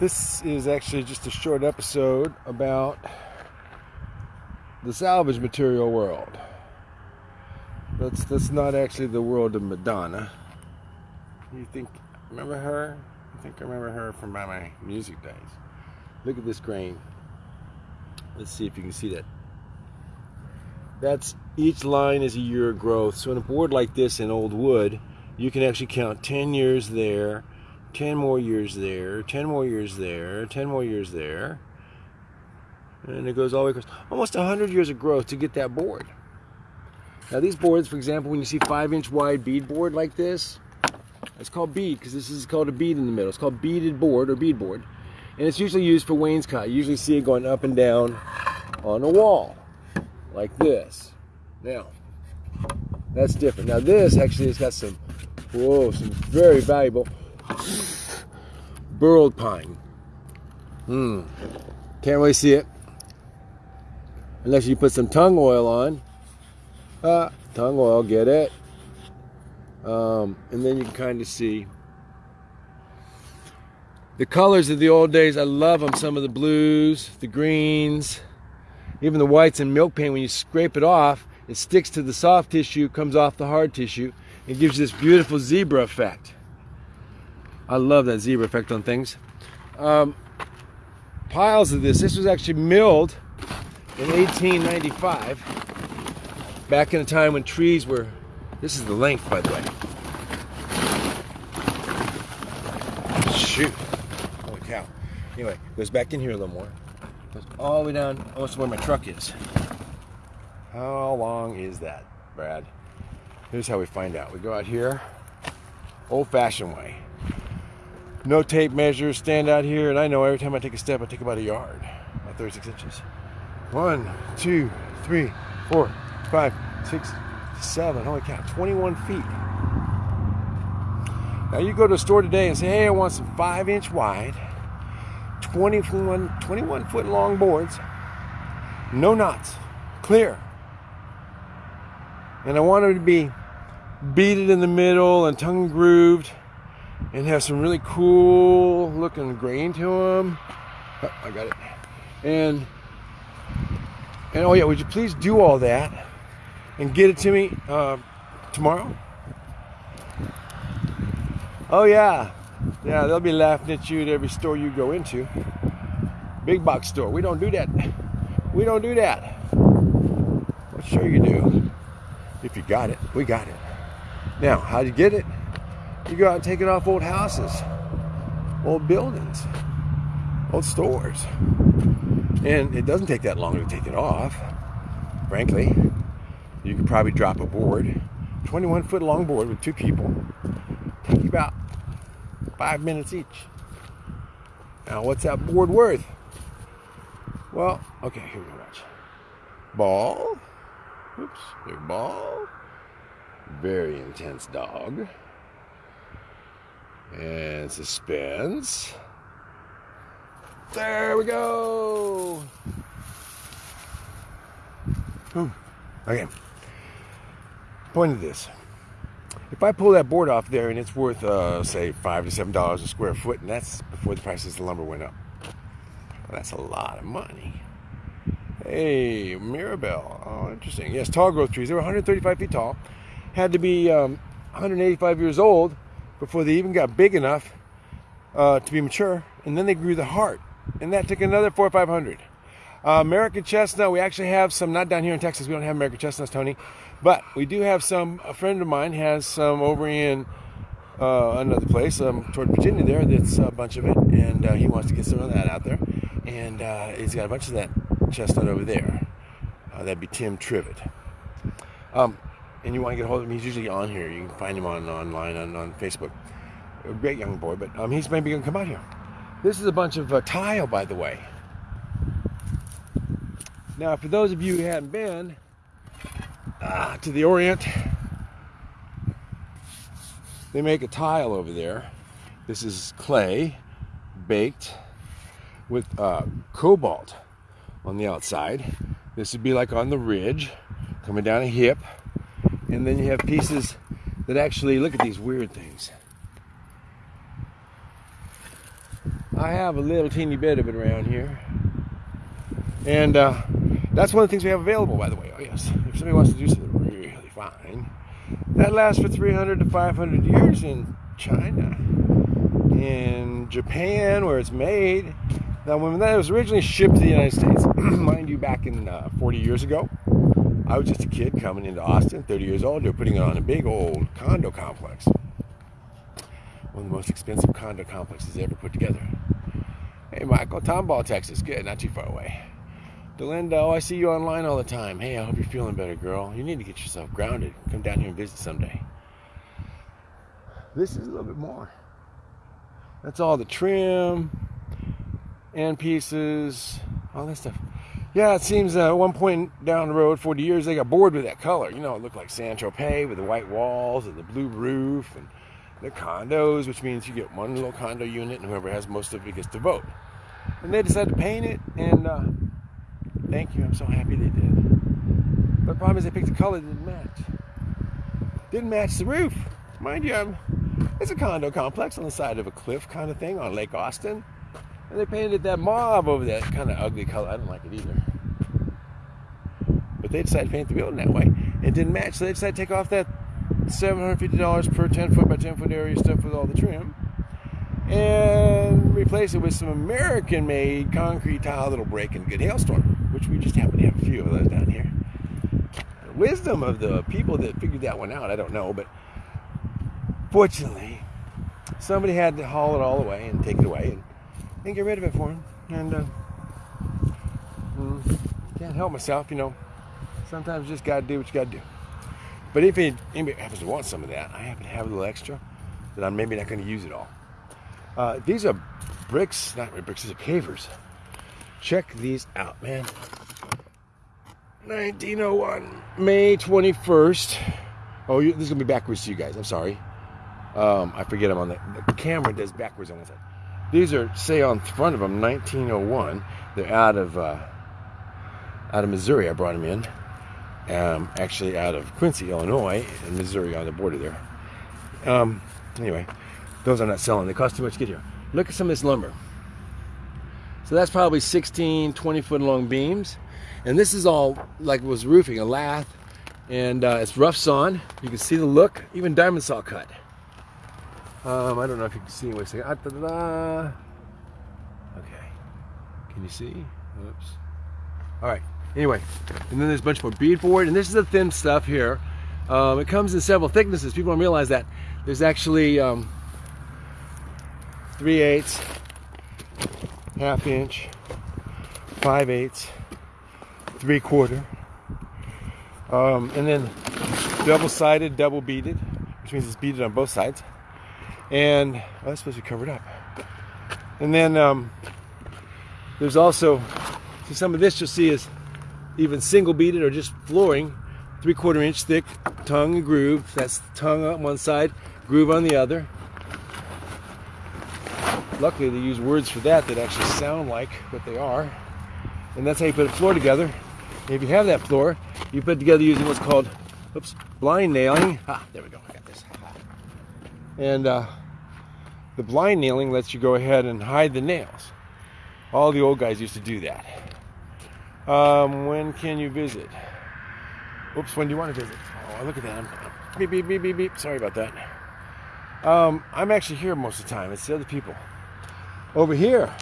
This is actually just a short episode about the salvage material world. That's that's not actually the world of Madonna. You think remember her? I think I remember her from my music days. Look at this grain. Let's see if you can see that. That's each line is a year of growth. So in a board like this in old wood, you can actually count 10 years there, 10 more years there, 10 more years there, 10 more years there. And it goes all the way across. Almost 100 years of growth to get that board. Now these boards, for example, when you see 5 inch wide bead board like this, it's called bead because this is called a bead in the middle. It's called beaded board or bead board. And it's usually used for wainscot. You usually see it going up and down on a wall like this. Now, that's different. Now this actually has got some, whoa, some very valuable burled pine. Hmm. Can't really see it. Unless you put some tung oil on. Ah, tung oil, get it? Um, and then you can kind of see the colors of the old days. I love them. Some of the blues, the greens, even the whites and milk paint. When you scrape it off, it sticks to the soft tissue, comes off the hard tissue, and gives you this beautiful zebra effect. I love that zebra effect on things. Um, piles of this. This was actually milled in 1895, back in a time when trees were. This is the length, by the way. Shoot. Holy cow. Anyway, goes back in here a little more. Goes all the way down almost where my truck is. How long is that, Brad? Here's how we find out. We go out here, old-fashioned way. No tape measures, stand out here, and I know every time I take a step, I take about a yard, about 36 inches. One, two, three, four, five, six, seven, holy cow, 21 feet. Now you go to a store today and say, hey, I want some five inch wide, 21, 21 foot long boards, no knots, clear. And I want them to be beaded in the middle and tongue grooved and have some really cool looking grain to them. Oh, I got it. And and oh yeah, would you please do all that and get it to me uh, tomorrow? Oh yeah, yeah, they'll be laughing at you at every store you go into. Big box store. We don't do that. We don't do that. Well, sure you do. If you got it, we got it. Now, how do you get it? You go out and take it off old houses, old buildings, old stores. And it doesn't take that long to take it off, frankly. You could probably drop a board, 21 foot long board with two people, take about five minutes each. Now, what's that board worth? Well, okay, here we go. Watch. Ball. Oops, big ball. Very intense dog. And suspense. There we go. Okay. Point of this. If I pull that board off there and it's worth, uh, say, five to seven dollars a square foot, and that's before the prices of lumber went up. Well, that's a lot of money. Hey, Mirabelle. Oh, interesting. Yes, tall growth trees. They were 135 feet tall. Had to be um, 185 years old before they even got big enough uh, to be mature. And then they grew the heart. And that took another four or 500. Uh, American chestnut, we actually have some, not down here in Texas, we don't have American chestnuts, Tony. But we do have some, a friend of mine has some over in uh, another place um, toward Virginia there that's a bunch of it. And uh, he wants to get some of that out there. And uh, he's got a bunch of that chestnut over there. Uh, that'd be Tim Trivet. Um, and you want to get a hold of him, he's usually on here. You can find him on online on, on Facebook. A great young boy, but um, he's maybe going to come out here. This is a bunch of uh, tile, by the way. Now, for those of you who hadn't been uh, to the Orient, they make a tile over there. This is clay baked with uh, cobalt on the outside. This would be like on the ridge, coming down a hip. And then you have pieces that actually, look at these weird things. I have a little teeny bit of it around here. And uh, that's one of the things we have available, by the way. Oh, yes. If somebody wants to do something really fine, that lasts for 300 to 500 years in China, in Japan, where it's made. Now, when that was originally shipped to the United States, mind you, back in uh, 40 years ago, I was just a kid coming into Austin, 30 years old. They were putting it on a big old condo complex. One of the most expensive condo complexes ever put together. Hey, Michael, Tomball, Texas. Good, not too far away. Delinda, oh, I see you online all the time. Hey, I hope you're feeling better, girl. You need to get yourself grounded. Come down here and visit someday. This is a little bit more. That's all the trim and pieces, all that stuff. Yeah, it seems uh, at one point down the road, 40 years, they got bored with that color. You know, it looked like San Tropez with the white walls and the blue roof and the condos, which means you get one little condo unit and whoever has most of it gets to vote. And they decided to paint it, and uh, thank you, I'm so happy they did. But the problem is they picked a color that didn't match. Didn't match the roof. Mind you, um, it's a condo complex on the side of a cliff kind of thing on Lake Austin. And they painted that mauve over that kind of ugly color. I don't like it either. But they decided to paint the building that way. It didn't match, so they decided to take off that $750 per 10 foot by 10 foot area stuff with all the trim and replace it with some American made concrete tile that'll break in a good hailstorm, which we just happen to have a few of those down here. The wisdom of the people that figured that one out, I don't know, but fortunately, somebody had to haul it all away and take it away and, and get rid of it for him. And uh, mm, can't help myself, you know. Sometimes you just got to do what you got to do. But if anybody happens to want some of that, I happen to have a little extra that I'm maybe not to use it all. Uh, these are bricks, not bricks, these are pavers. Check these out, man. 1901, May 21st. Oh, you, this is to be backwards to you guys. I'm sorry. Um, I forget I'm on the, the camera does backwards on one side. These are, say, on front of them, 1901. They're out of uh, out of Missouri. I brought them in um, actually out of Quincy, Illinois, and Missouri on the border there. Um, anyway, those are not selling. They cost too much to get here. Look at some of this lumber. So that's probably 16, 20 foot long beams. And this is all like was roofing, a lath. And uh, it's rough sawn. You can see the look, even diamond saw cut. Um, I don't know if you can see. Wait a second. Ah, okay. Can you see? Oops. All right. Anyway, and then there's a bunch more beadboard, and this is the thin stuff here. Um, it comes in several thicknesses. People don't realize that. There's actually um, 3 eighths, half inch, 5 eighths, 3 quarter, um, and then double-sided, double beaded, which means it's beaded on both sides. And oh, that's supposed to be covered up. And then um, there's also, see some of this you'll see is even single beaded or just flooring, three quarter inch thick tongue and groove. That's tongue on one side, groove on the other. Luckily, they use words for that that actually sound like what they are. And that's how you put a floor together. If you have that floor, you put it together using what's called, oops, blind nailing. Ah, there we go, I got this. And uh, the blind nailing lets you go ahead and hide the nails. All the old guys used to do that. Um, when can you visit? Oops, when do you want to visit? Oh, look at that. I'm, beep, beep, beep, beep, beep. Sorry about that. Um, I'm actually here most of the time. It's the other people. Over here.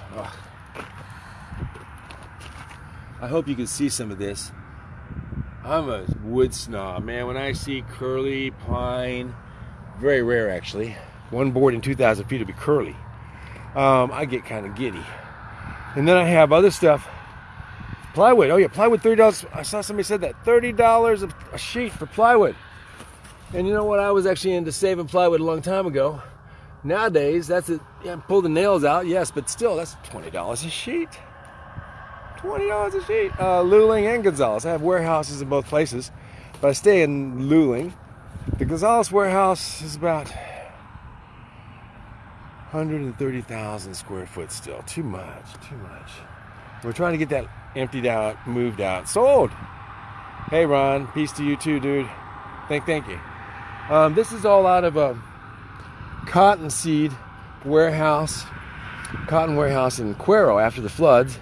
I hope you can see some of this. I'm a wood snob, man. When I see curly pine, very rare actually. One board in 2,000 feet will be curly. Um, I get kind of giddy. And then I have other stuff Plywood. Oh yeah, plywood thirty dollars. I saw somebody said that thirty dollars a sheet for plywood. And you know what? I was actually into saving plywood a long time ago. Nowadays, that's it. Yeah, pull the nails out, yes, but still, that's twenty dollars a sheet. Twenty dollars a sheet. Uh, Luling and Gonzales. I have warehouses in both places, but I stay in Luling. The Gonzales warehouse is about 130,000 square foot still. Too much, too much. We're trying to get that emptied out, moved out, sold. Hey Ron, peace to you too, dude. Thank, thank you. Um, this is all out of a cottonseed warehouse cotton warehouse in Cuero after the floods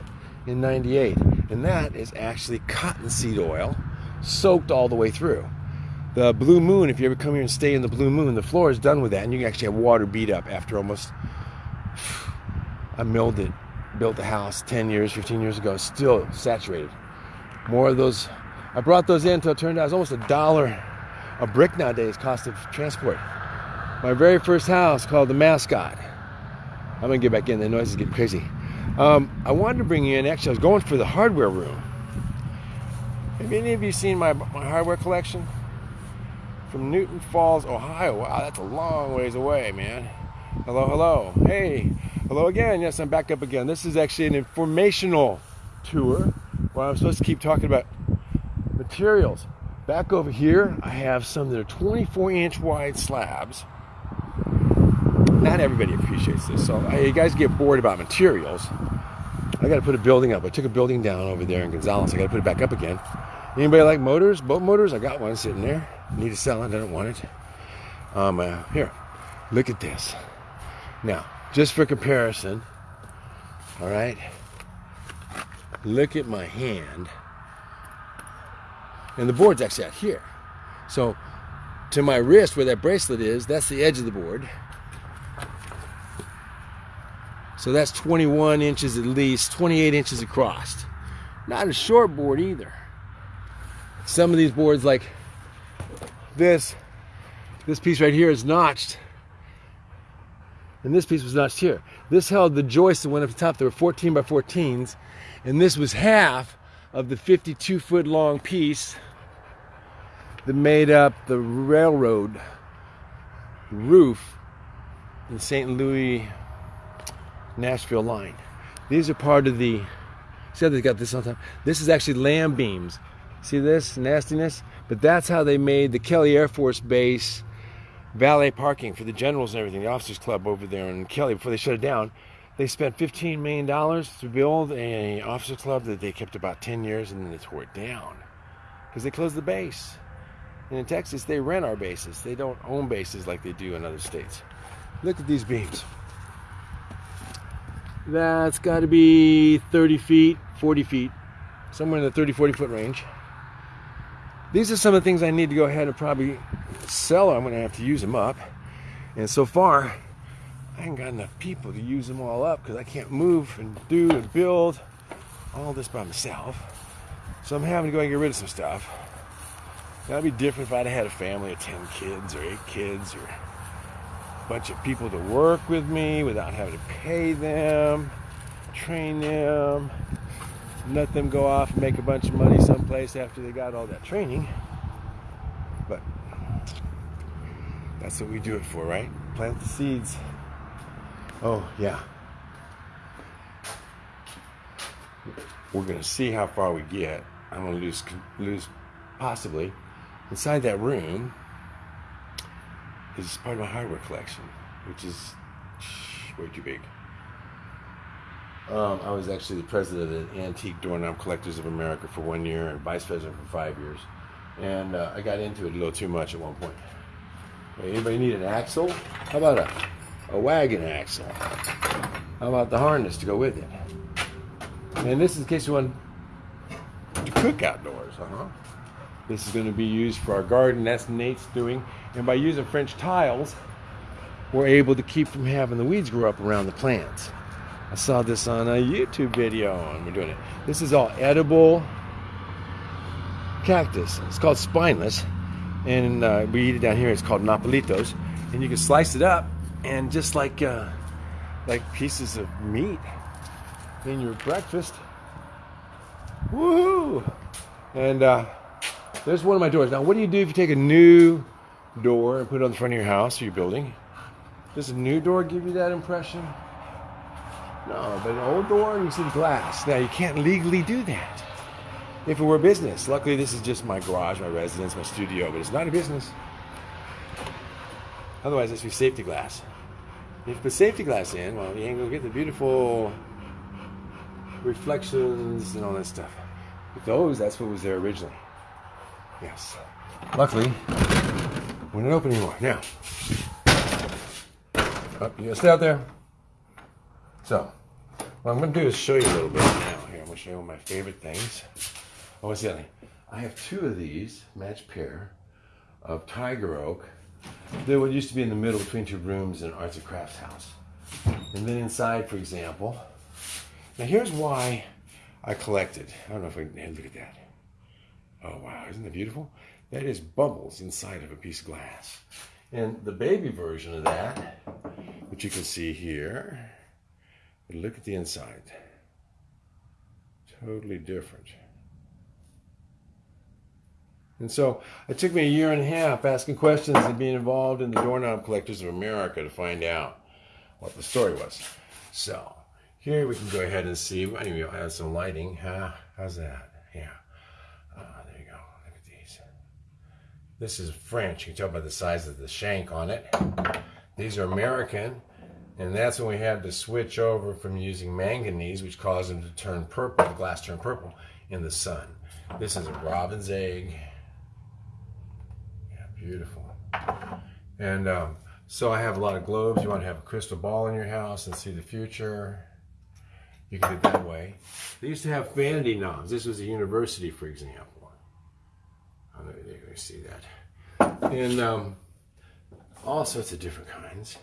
in 98. And that is actually cottonseed oil soaked all the way through. The Blue Moon, if you ever come here and stay in the Blue Moon, the floor is done with that, and you can actually have water beat up after almost. I milled it, built the house 10 years, 15 years ago, still saturated. More of those. I brought those in until it turned out it was almost a dollar a brick nowadays, cost of transport. My very first house called the Mascot. I'm gonna get back in. The noise is getting crazy. Um, I wanted to bring you in. Actually, I was going for the hardware room. Have any of you seen my my hardware collection? From Newton Falls, Ohio. Wow, that's a long ways away, man. Hello, hello. Hey, hello again. Yes, I'm back up again. This is actually an informational tour where I'm supposed to keep talking about materials. Back over here, I have some that are 24 inch wide slabs. Not everybody appreciates this, so I, you guys get bored about materials. I got to put a building up. I took a building down over there in Gonzales. I got to put it back up again. Anybody like motors, boat motors? I got one sitting there. Need to sell it. I don't want it. Um, uh, here, look at this. Now, just for comparison, all right. Look at my hand, and the board's actually out here. So, to my wrist, where that bracelet is, that's the edge of the board. So that's 21 inches at least, 28 inches across. Not a short board either. Some of these boards, like this, this piece right here is notched. And this piece was notched here. This held the joist that went up the top. There were 14 by 14s. And this was half of the 52 foot long piece that made up the railroad roof in St. Louis, Nashville line. These are part of the, see how they got this on top? This is actually lam beams. See this nastiness? But that's how they made the Kelly Air Force Base valet parking for the generals and everything, the officers club over there in Kelly before they shut it down. They spent $15 million to build a officer club that they kept about 10 years and then they tore it down because they closed the base. And in Texas, they rent our bases. They don't own bases like they do in other states. Look at these beams. That's got to be 30 feet, 40 feet, somewhere in the 30, 40 foot range. These are some of the things I need to go ahead and probably sell. I'm going to have to use them up. And so far, I ain't got enough people to use them all up because I can't move and do and build all this by myself. So I'm having to go and get rid of some stuff. That'd be different if I'd had a family of 10 kids or 8 kids or a bunch of people to work with me without having to pay them, train them, let them go off and make a bunch of money someplace after they got all that training. But that's what we do it for, right? Plant the seeds. Oh, yeah. We're going to see how far we get. I'm going to lose, lose possibly Inside that room is part of my hardware collection, which is way too big. Um, I was actually the president of the Antique Doorknob Collectors of America for one year and vice president for five years. And uh, I got into it a little too much at one point. Anybody need an axle? How about a, a wagon axle? How about the harness to go with it? And this is in case you want to cook outdoors, uh-huh. This is going to be used for our garden. That's Nate's doing. And by using French tiles, we're able to keep from having the weeds grow up around the plants. I saw this on a YouTube video and we're doing it. This is all edible cactus. It's called spineless. And uh, we eat it down here. It's called nopalitos. And you can slice it up and just like uh, like pieces of meat in your breakfast. Woohoo! And uh, there's one of my doors. Now, what do you do if you take a new door and put it on the front of your house or your building? Does a new door give you that impression? No, but an old door, see the glass. Now, you can't legally do that if it were business. Luckily, this is just my garage, my residence, my studio, but it's not a business. Otherwise, this would be safety glass. If you put safety glass in, well, you ain't gonna get the beautiful reflections and all that stuff. With those, that's what was there originally. Yes. Luckily, we're not open anymore. Now, oh, you gotta stay out there. So, what I'm going to do is show you a little bit now. Here, I'm going to show you one of my favorite things. Oh, what's the other? I have two of these, matched pair, of tiger oak. They would used to be in the middle between two rooms in an arts and crafts house. And then inside, for example, now here's why I collected. I don't know if I can look at that. Oh wow, isn't that beautiful? That is bubbles inside of a piece of glass. And the baby version of that, which you can see here, look at the inside. Totally different. And so it took me a year and a half asking questions and being involved in the Doorknob Collectors of America to find out what the story was. So here we can go ahead and see. Anyway, I have some lighting. Huh? How's that? Yeah. Uh, there you go. Look at these. This is French. You can tell by the size of the shank on it. These are American. And that's when we had to switch over from using manganese, which caused them to turn purple, the glass turned purple, in the sun. This is a robin's egg. Beautiful. And um, so I have a lot of globes. You want to have a crystal ball in your house and see the future. You can do it that way. They used to have vanity knobs. This was a university, for example. Oh, there you can see that. And um, all sorts of different kinds.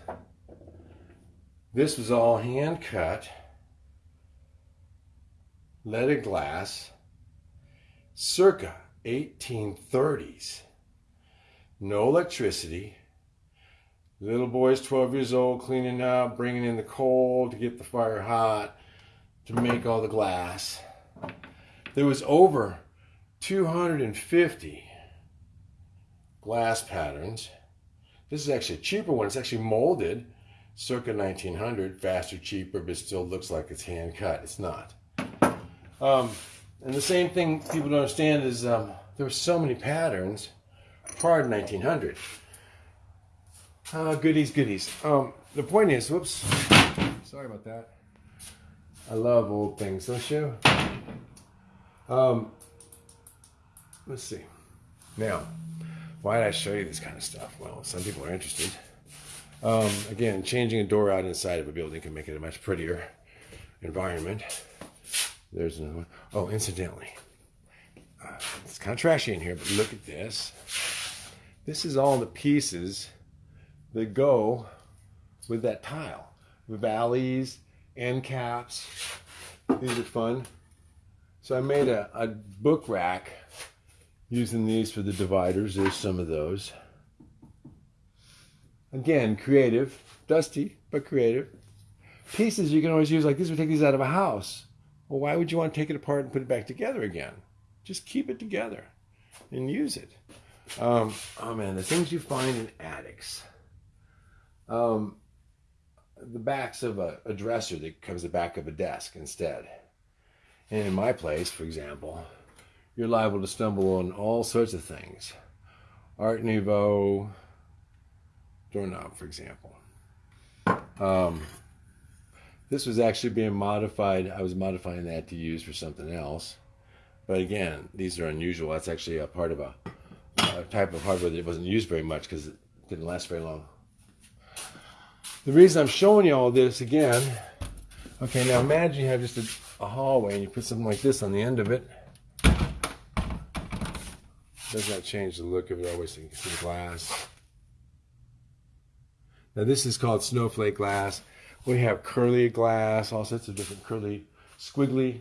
This was all hand cut, leaded glass, circa 1830s no electricity. Little boy's 12 years old, cleaning up, bringing in the coal to get the fire hot, to make all the glass. There was over 250 glass patterns. This is actually a cheaper one. It's actually molded circa 1900, faster, cheaper, but still looks like it's hand cut. It's not. Um, and the same thing people don't understand is um, there were so many patterns prior to 1900. Uh, goodies, goodies. Um, the point is, whoops, sorry about that. I love old things, don't you? Um, let's see. Now, why did I show you this kind of stuff? Well, some people are interested. Um, again, changing a door out inside of a building can make it a much prettier environment. There's another one. Oh, incidentally, uh, it's kind of trashy in here, but look at this. This is all the pieces that go with that tile. The valleys, end caps. These are fun. So I made a, a book rack using these for the dividers. There's some of those. Again, creative, dusty, but creative. Pieces you can always use like this. We take these out of a house. Well, why would you want to take it apart and put it back together again? Just keep it together and use it. Um, oh man, the things you find in attics. Um, the backs of a, a dresser that comes the back of a desk instead. And in my place, for example, you're liable to stumble on all sorts of things. Art Nouveau doorknob, for example. Um, this was actually being modified. I was modifying that to use for something else. But again, these are unusual. That's actually a part of a a type of hardware that wasn't used very much because it didn't last very long. The reason I'm showing you all this again, okay, now imagine you have just a, a hallway and you put something like this on the end of it. Does not change the look of it always. The glass. Now this is called snowflake glass. We have curly glass, all sorts of different curly, squiggly.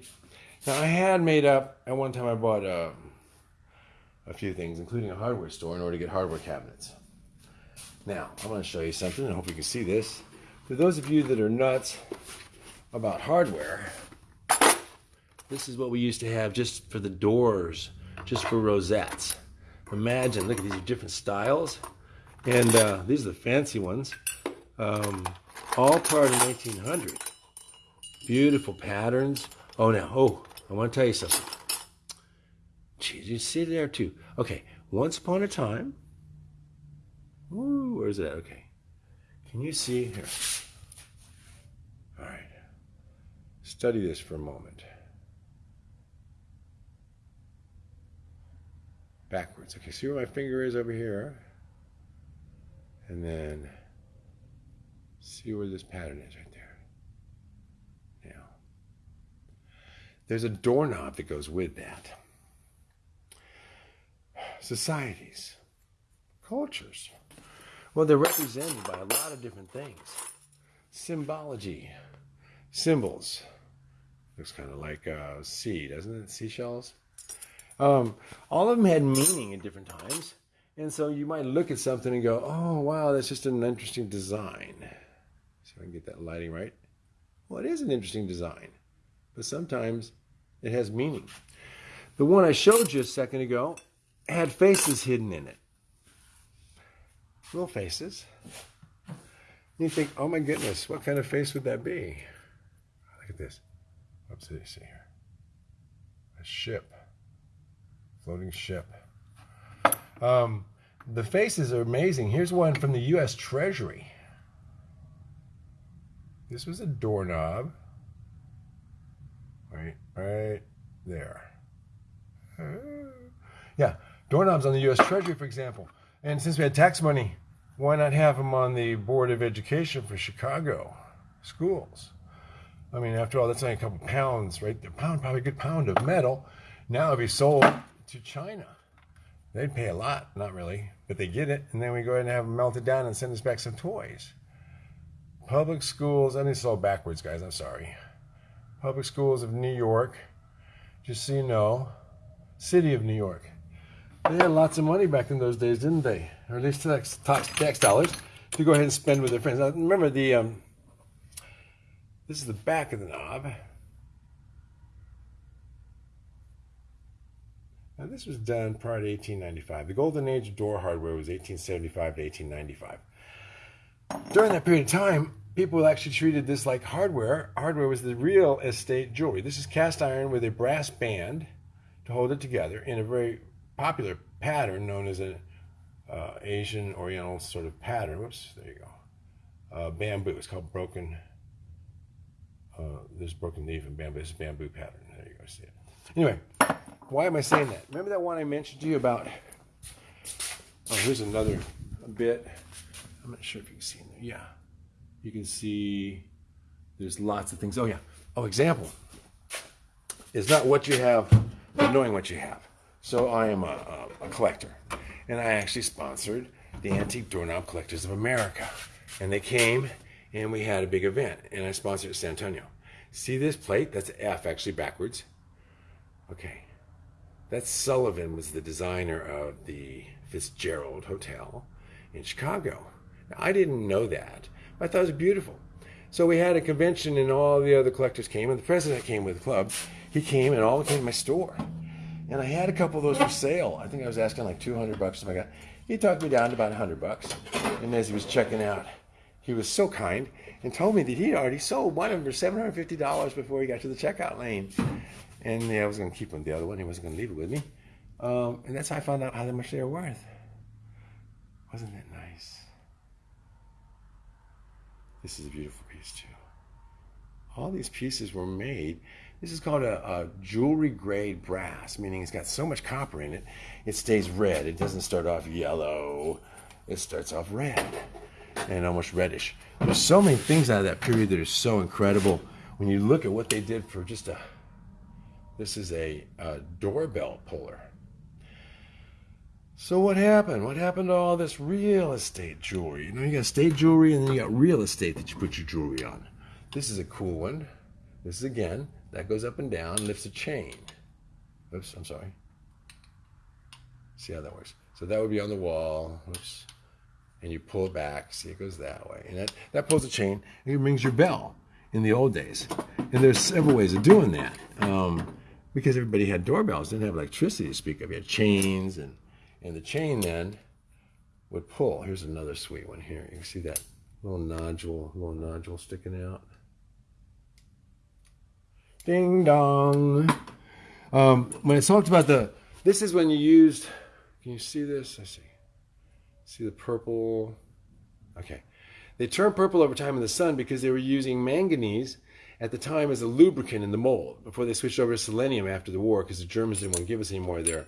Now I had made up, at one time I bought a a few things, including a hardware store, in order to get hardware cabinets. Now, I'm to show you something. I hope you can see this. For those of you that are nuts about hardware, this is what we used to have just for the doors, just for rosettes. Imagine, look at these different styles. And uh, these are the fancy ones. Um, all part of 1900. Beautiful patterns. Oh, now, oh, I want to tell you something. Geez, you see there too. Okay, once upon a time. Ooh, where's that? Okay. Can you see here? All right. Study this for a moment. Backwards. Okay, see where my finger is over here? And then see where this pattern is right there. Now, There's a doorknob that goes with that. Societies, cultures. Well, they're represented by a lot of different things. Symbology, symbols. Looks kind of like a sea, doesn't it? Seashells. Um, all of them had meaning at different times. And so you might look at something and go, oh, wow, that's just an interesting design. See if I can get that lighting right. Well, it is an interesting design, but sometimes it has meaning. The one I showed you a second ago had faces hidden in it. Little faces. You think, oh my goodness, what kind of face would that be? Look at this. This see here? A ship. Floating ship. Um, the faces are amazing. Here's one from the U.S. Treasury. This was a doorknob. Right, right there. Uh, yeah, doorknobs on the U.S. Treasury, for example. And since we had tax money, why not have them on the Board of Education for Chicago schools? I mean, after all, that's only a couple pounds, right? A pound, probably a good pound of metal. Now it'd be sold to China. They'd pay a lot, not really, but they get it, and then we go ahead and have them melted down and send us back some toys. Public schools, I mean, it's all backwards, guys, I'm sorry. Public schools of New York, just so you know, city of New York. They had lots of money back in those days, didn't they? Or at least tax, tax dollars to go ahead and spend with their friends. Now, remember the, um, this is the back of the knob. Now, this was done prior to 1895. The golden age of door hardware was 1875 to 1895. During that period of time, people actually treated this like hardware. Hardware was the real estate jewelry. This is cast iron with a brass band to hold it together in a very popular pattern known as an uh, Asian Oriental sort of pattern. Whoops, there you go. Uh, bamboo. It's called broken. Uh, there's broken leaf and bamboo. This is bamboo pattern. There you go. See it. Anyway, why am I saying that? Remember that one I mentioned to you about? Oh, here's another bit. I'm not sure if you can see in there. Yeah, you can see. There's lots of things. Oh yeah. Oh, example. It's not what you have, but knowing what you have. So I am a, a, a collector, and I actually sponsored the Antique Doorknob Collectors of America, and they came, and we had a big event, and I sponsored San Antonio. See this plate? That's F actually backwards. Okay, that Sullivan was the designer of the Fitzgerald Hotel in Chicago. Now, I didn't know that, but I thought it was beautiful. So we had a convention, and all the other collectors came, and the president came with the club. He came, and all came to my store. And I had a couple of those for sale. I think I was asking like 200 bucks. Oh my God. He talked me down to about 100 bucks. And as he was checking out, he was so kind and told me that he'd already sold one of them for $750 before he got to the checkout lane. And yeah, I was going to keep him the other one. He wasn't going to leave it with me. Um, and that's how I found out how much they were worth. Wasn't that nice? This is a beautiful piece too. All these pieces were made this is called a, a, jewelry grade brass, meaning it's got so much copper in it, it stays red. It doesn't start off yellow, it starts off red and almost reddish. There's so many things out of that period that are so incredible. When you look at what they did for just a, this is a, a doorbell puller. So what happened? What happened to all this real estate jewelry? You know, you got state jewelry and then you got real estate that you put your jewelry on. This is a cool one. This is again that goes up and down, lifts a chain. Oops, I'm sorry. See how that works. So that would be on the wall. Oops. And you pull it back. See, it goes that way. And that, that pulls a chain and it rings your bell in the old days. And there's several ways of doing that. Um, because everybody had doorbells, didn't have electricity to speak of. You had chains, and, and the chain then would pull. Here's another sweet one here. You can see that little nodule, little nodule sticking out. Ding dong. Um, when I talked about the, this is when you used, can you see this? I see. See the purple? Okay. They turned purple over time in the sun because they were using manganese at the time as a lubricant in the mold before they switched over to selenium after the war because the Germans didn't want to give us any more of their,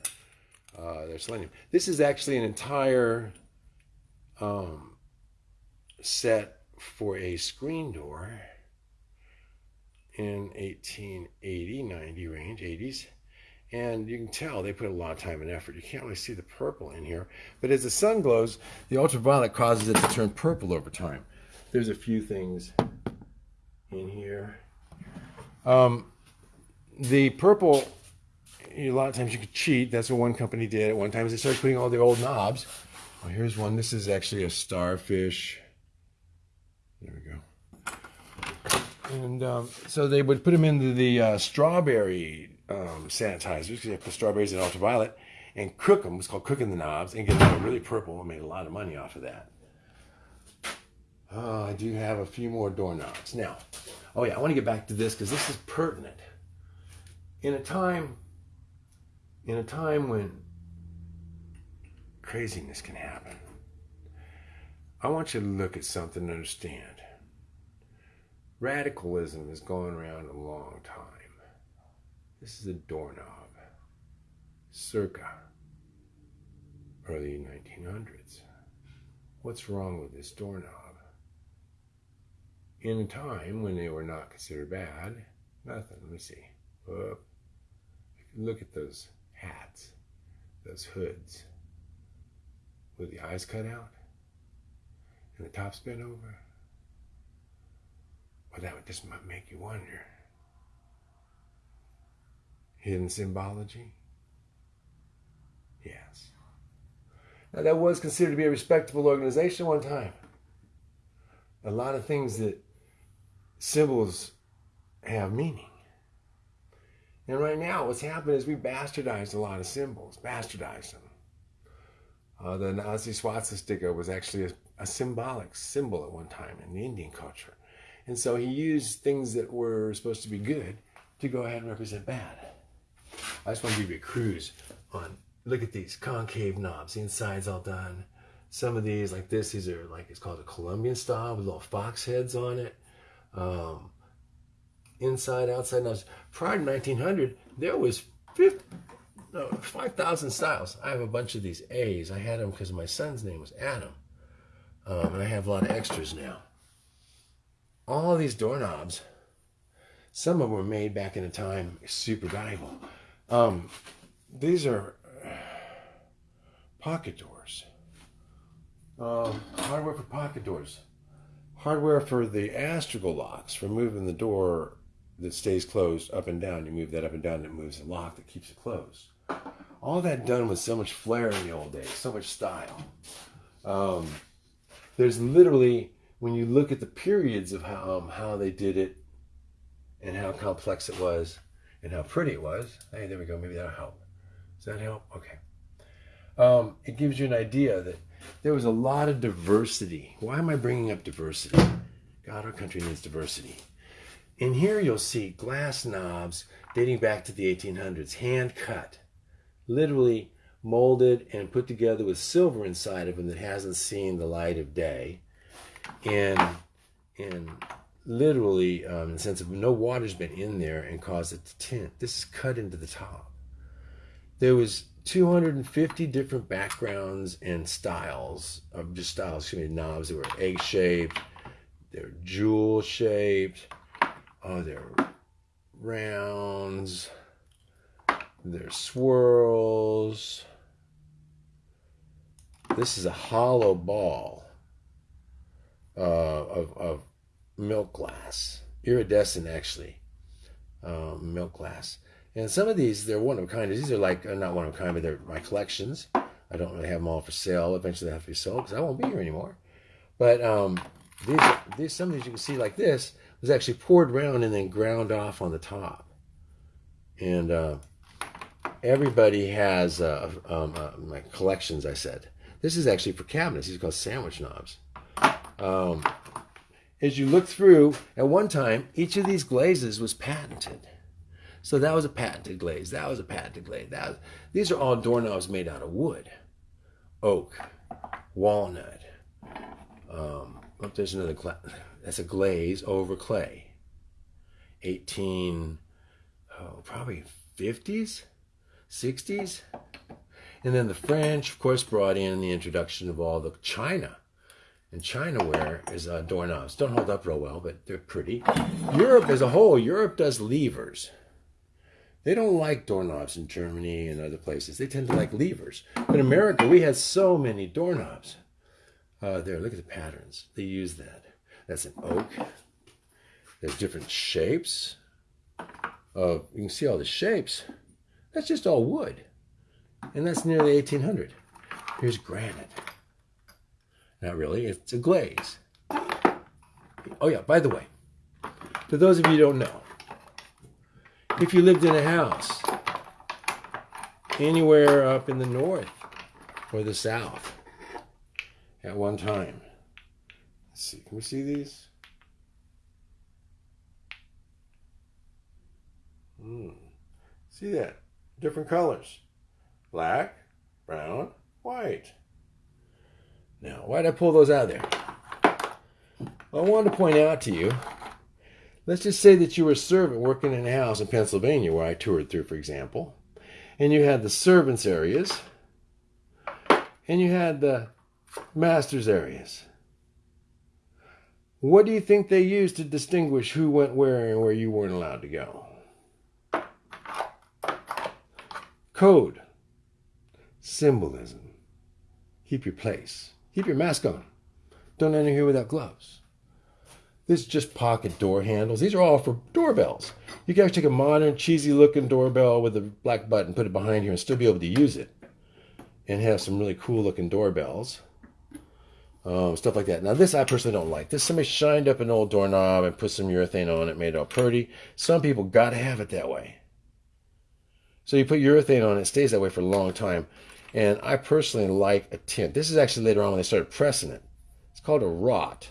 uh, their selenium. This is actually an entire um, set for a screen door in 1880, 90 range, 80s. And you can tell they put a lot of time and effort. You can't really see the purple in here. But as the sun glows, the ultraviolet causes it to turn purple over time. There's a few things in here. Um, the purple, a lot of times you could cheat. That's what one company did. At one time, Is they started putting all the old knobs. Well, here's one. This is actually a starfish. There we go. And um, so they would put them into the uh, strawberry um, sanitizers because they put strawberries in ultraviolet and cook them. It's called cooking the knobs and get them really purple and made a lot of money off of that. Oh, I do have a few more doorknobs. Now, oh yeah, I want to get back to this because this is pertinent. In a time, in a time when craziness can happen, I want you to look at something and understand. Radicalism has gone around a long time. This is a doorknob, circa early 1900s. What's wrong with this doorknob? In a time when they were not considered bad, nothing. Let me see. Look at those hats, those hoods, with the eyes cut out and the top's bent over. Well, that would just make you wonder. Hidden symbology? Yes. Now, that was considered to be a respectable organization one time. A lot of things that symbols have meaning. And right now, what's happened is we bastardized a lot of symbols, bastardized them. Uh, the Nazi swastika was actually a, a symbolic symbol at one time in the Indian culture. And so he used things that were supposed to be good to go ahead and represent bad. I just want to give you a cruise on, look at these concave knobs. The inside's all done. Some of these, like this, these are like, it's called a Colombian style with little fox heads on it. Um, inside, outside knobs. Prior to 1900, there was 5,000 styles. I have a bunch of these A's. I had them because my son's name was Adam. Um, and I have a lot of extras now all these doorknobs, some of them were made back in a time super valuable. Um, these are pocket doors. Um, hardware for pocket doors. Hardware for the astragal locks, for moving the door that stays closed up and down. You move that up and down, and it moves the lock that keeps it closed. All that done with so much flair in the old days, so much style. Um, there's literally when you look at the periods of how um, how they did it and how complex it was and how pretty it was. Hey, there we go. Maybe that'll help. Does that help? Okay. Um, it gives you an idea that there was a lot of diversity. Why am I bringing up diversity? God, our country needs diversity. In here, you'll see glass knobs dating back to the 1800s, hand cut, literally molded and put together with silver inside of them that hasn't seen the light of day and and literally um, in the sense of no water's been in there and caused it to tint. This is cut into the top. There was 250 different backgrounds and styles of just styles, excuse me, knobs They were egg shaped, they're jewel shaped, oh, they're rounds, they're swirls. This is a hollow ball uh, of, of milk glass, iridescent actually, um, milk glass. And some of these, they're one of a kind. These are like, uh, not one of a kind, but they're my collections. I don't really have them all for sale. Eventually they have to be sold because I won't be here anymore. But um, these, these, some of these you can see like this was actually poured around and then ground off on the top. And uh, everybody has uh, um, uh, my collections, I said. This is actually for cabinets. These are called sandwich knobs. Um, as you look through, at one time, each of these glazes was patented. So that was a patented glaze. That was a patented glaze. That was, these are all doorknobs made out of wood, oak, walnut. Um, oh, there's another. That's a glaze over clay. 18, oh, probably 50s, 60s. And then the French, of course, brought in the introduction of all the china And Chinaware is uh, doorknobs. Don't hold up real well, but they're pretty. Europe as a whole, Europe does levers. They don't like doorknobs in Germany and other places. They tend to like levers. But In America, we had so many doorknobs. Uh, there, look at the patterns. They use that. That's an oak. There's different shapes. Uh, you can see all the shapes. That's just all wood. And that's nearly 1800. Here's granite. Not really, it's a glaze. Oh yeah, by the way, for those of you who don't know, if you lived in a house anywhere up in the north or the south at one time, let's see, can we see these? Hmm. See that? Different colors. Black, brown, white. Now, why did I pull those out there? Well, I wanted to point out to you, let's just say that you were a servant working in a house in Pennsylvania where I toured through, for example, and you had the servants' areas, and you had the master's areas. What do you think they used to distinguish who went where and where you weren't allowed to go? Code. Symbolism. Keep your place. Keep your mask on. Don't enter here without gloves. This is just pocket door handles. These are all for doorbells. You can actually take a modern, cheesy looking doorbell with a black button, put it behind here, and still be able to use it. And have some really cool looking doorbells. Um, stuff like that. Now, this I personally don't like. This somebody shined up an old doorknob and put some urethane on it, made it all pretty. Some people got to have it that way. So you put urethane on it, it stays that way for a long time. And I personally like a tint. This is actually later on when they started pressing it. It's called a wrought.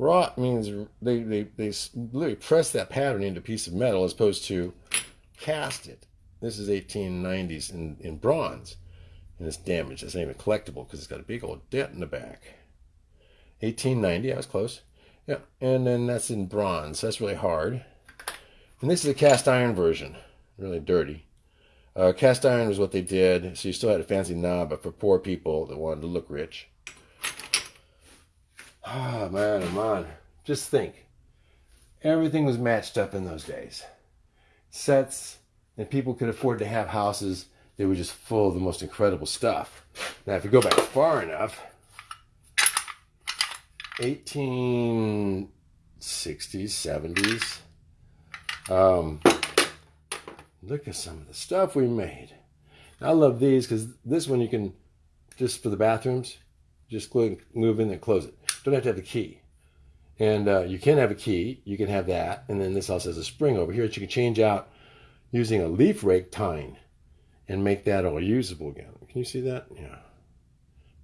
Wrought means they, they, they literally press that pattern into a piece of metal as opposed to cast it. This is 1890s in, in bronze. And it's damaged. It's not even collectible because it's got a big old dent in the back. 1890, I was close. Yeah, and then that's in bronze. That's really hard. And this is a cast iron version. Really dirty. Uh, cast iron was what they did, so you still had a fancy knob, but for poor people that wanted to look rich. Ah, oh, man, oh, man. Just think. Everything was matched up in those days. Sets, and people could afford to have houses they were just full of the most incredible stuff. Now, if you go back far enough, 1860s, 70s, um, Look at some of the stuff we made. I love these because this one you can, just for the bathrooms, just move in and close it. Don't have to have the key. And uh, you can have a key, you can have that, and then this also has a spring over here that you can change out using a leaf rake tine and make that all usable again. Can you see that? Yeah.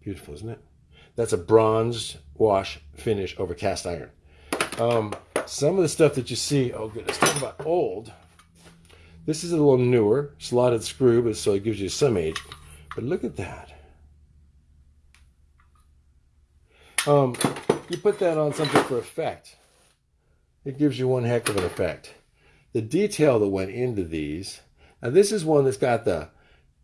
Beautiful, isn't it? That's a bronze wash finish over cast iron. Um, some of the stuff that you see, oh goodness, talk about old. This is a little newer, slotted screw, but so it gives you some age. But look at that. Um, you put that on something for effect. It gives you one heck of an effect. The detail that went into these. Now this is one that's got the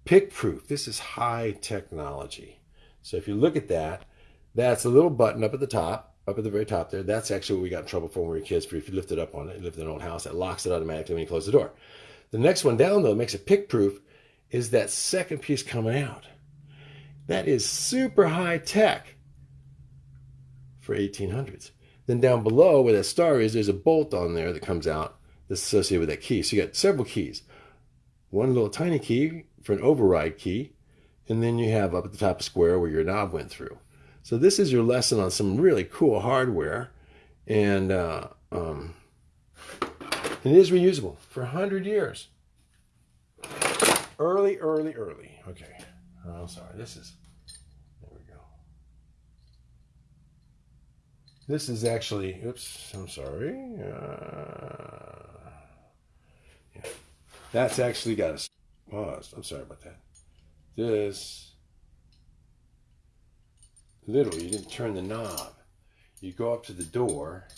pick proof. This is high technology. So if you look at that, that's a little button up at the top, up at the very top there. That's actually what we got in trouble for when we were kids. For if you lift it up on it, you lift in an old house, that locks it automatically when you close the door. The next one down, though, makes it pick proof, is that second piece coming out. That is super high tech for 1800s. Then down below where that star is, there's a bolt on there that comes out that's associated with that key. So you got several keys. One little tiny key for an override key, and then you have up at the top of square where your knob went through. So this is your lesson on some really cool hardware, and uh, um, it is reusable for 100 years. Early, early, early. Okay. Oh, I'm sorry. This is, there we go. This is actually, oops, I'm sorry. Uh, yeah. That's actually got a pause. I'm sorry about that. This, literally, you didn't turn the knob. You go up to the door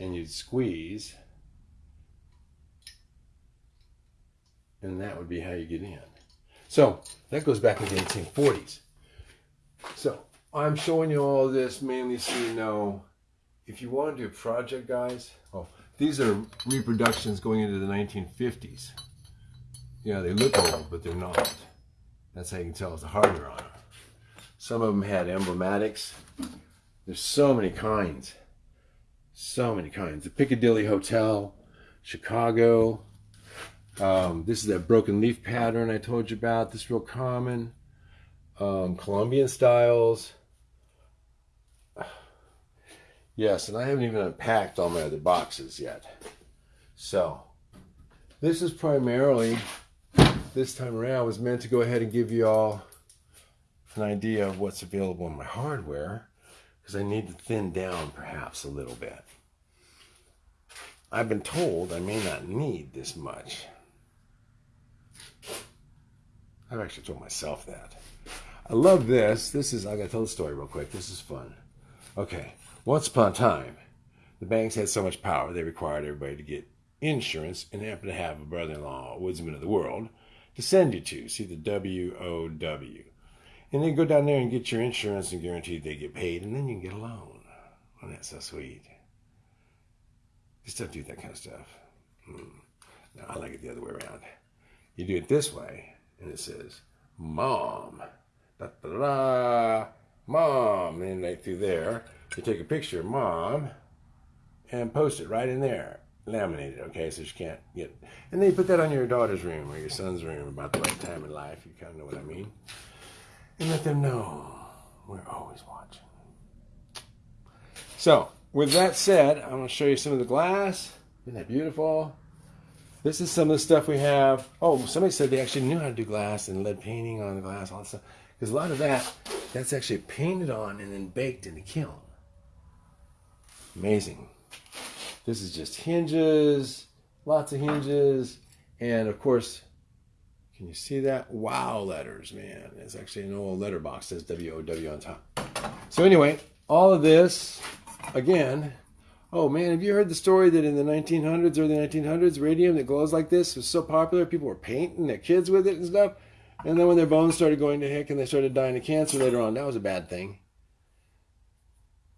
and you'd squeeze and that would be how you get in. So that goes back into the 1840s. So I'm showing you all this mainly so you know if you want to do a project, guys. Oh, these are reproductions going into the 1950s. Yeah, they look old, but they're not. That's how you can tell it's the hardware on them. Some of them had emblematics. There's so many kinds. So many kinds. The Piccadilly Hotel, Chicago. Um, this is that broken leaf pattern I told you about. This is real common. Um, Colombian styles. Yes, and I haven't even unpacked all my other boxes yet. So, this is primarily, this time around, I was meant to go ahead and give you all an idea of what's available in my hardware, because I need to thin down perhaps a little bit. I've been told I may not need this much. I've actually told myself that. I love this. This is, I gotta tell the story real quick. This is fun. Okay. Once upon a time, the banks had so much power they required everybody to get insurance and happen to have a brother-in-law, a Woodmen of the World, to send you to. See the W-O-W. And then go down there and get your insurance and guaranteed they get paid, and then you can get a loan. Oh, that's so sweet. Just don't do that kind of stuff. Hmm. No, I like it the other way around. You do it this way, and it says, Mom. Da, da, da, Mom. And right through there, you take a picture of mom and post it right in there, laminated, okay, so she can't get. And then you put that on your daughter's room or your son's room about the right time in life. You kind of know what I mean. And let them know we're always watching. So, with that said, I'm going to show you some of the glass. Isn't that beautiful? This is some of the stuff we have. Oh, somebody said they actually knew how to do glass and lead painting on the glass, all that stuff. Because a lot of that, that's actually painted on and then baked in the kiln. Amazing. This is just hinges, lots of hinges, and of course, can you see that? Wow letters, man. It's actually an old letter box that says W-O-W on top. So anyway, all of this, again, oh man, have you heard the story that in the 1900s, early 1900s, radium that glows like this was so popular, people were painting their kids with it and stuff? And then when their bones started going to heck and they started dying of cancer later on, that was a bad thing.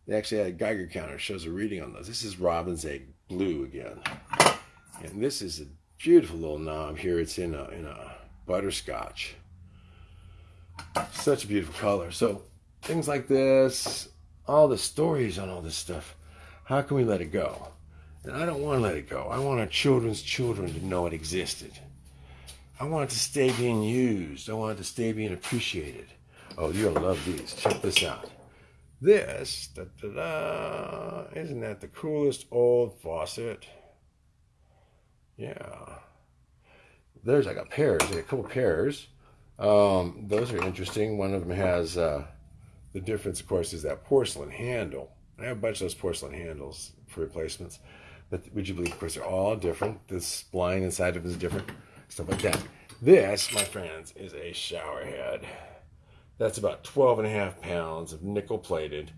They actually had a Geiger counter shows a reading on those. This is Robin's Egg Blue again. And this is a beautiful little knob here. It's in a, in a butterscotch. Such a beautiful color. So things like this, all the stories on all this stuff, how can we let it go? And I don't want to let it go. I want our children's children to know it existed. I want it to stay being used. I want it to stay being appreciated. Oh, you'll love these. Check this out this. Da, da, da. Isn't that the coolest old faucet? Yeah. There's like a pairs, a couple pairs. Um, those are interesting. One of them has uh, the difference, of course, is that porcelain handle. I have a bunch of those porcelain handles for replacements. But would you believe, of course, they're all different. This spline inside of them is different. Stuff like that. This, my friends, is a shower head. That's about 12 and a half pounds of nickel plated,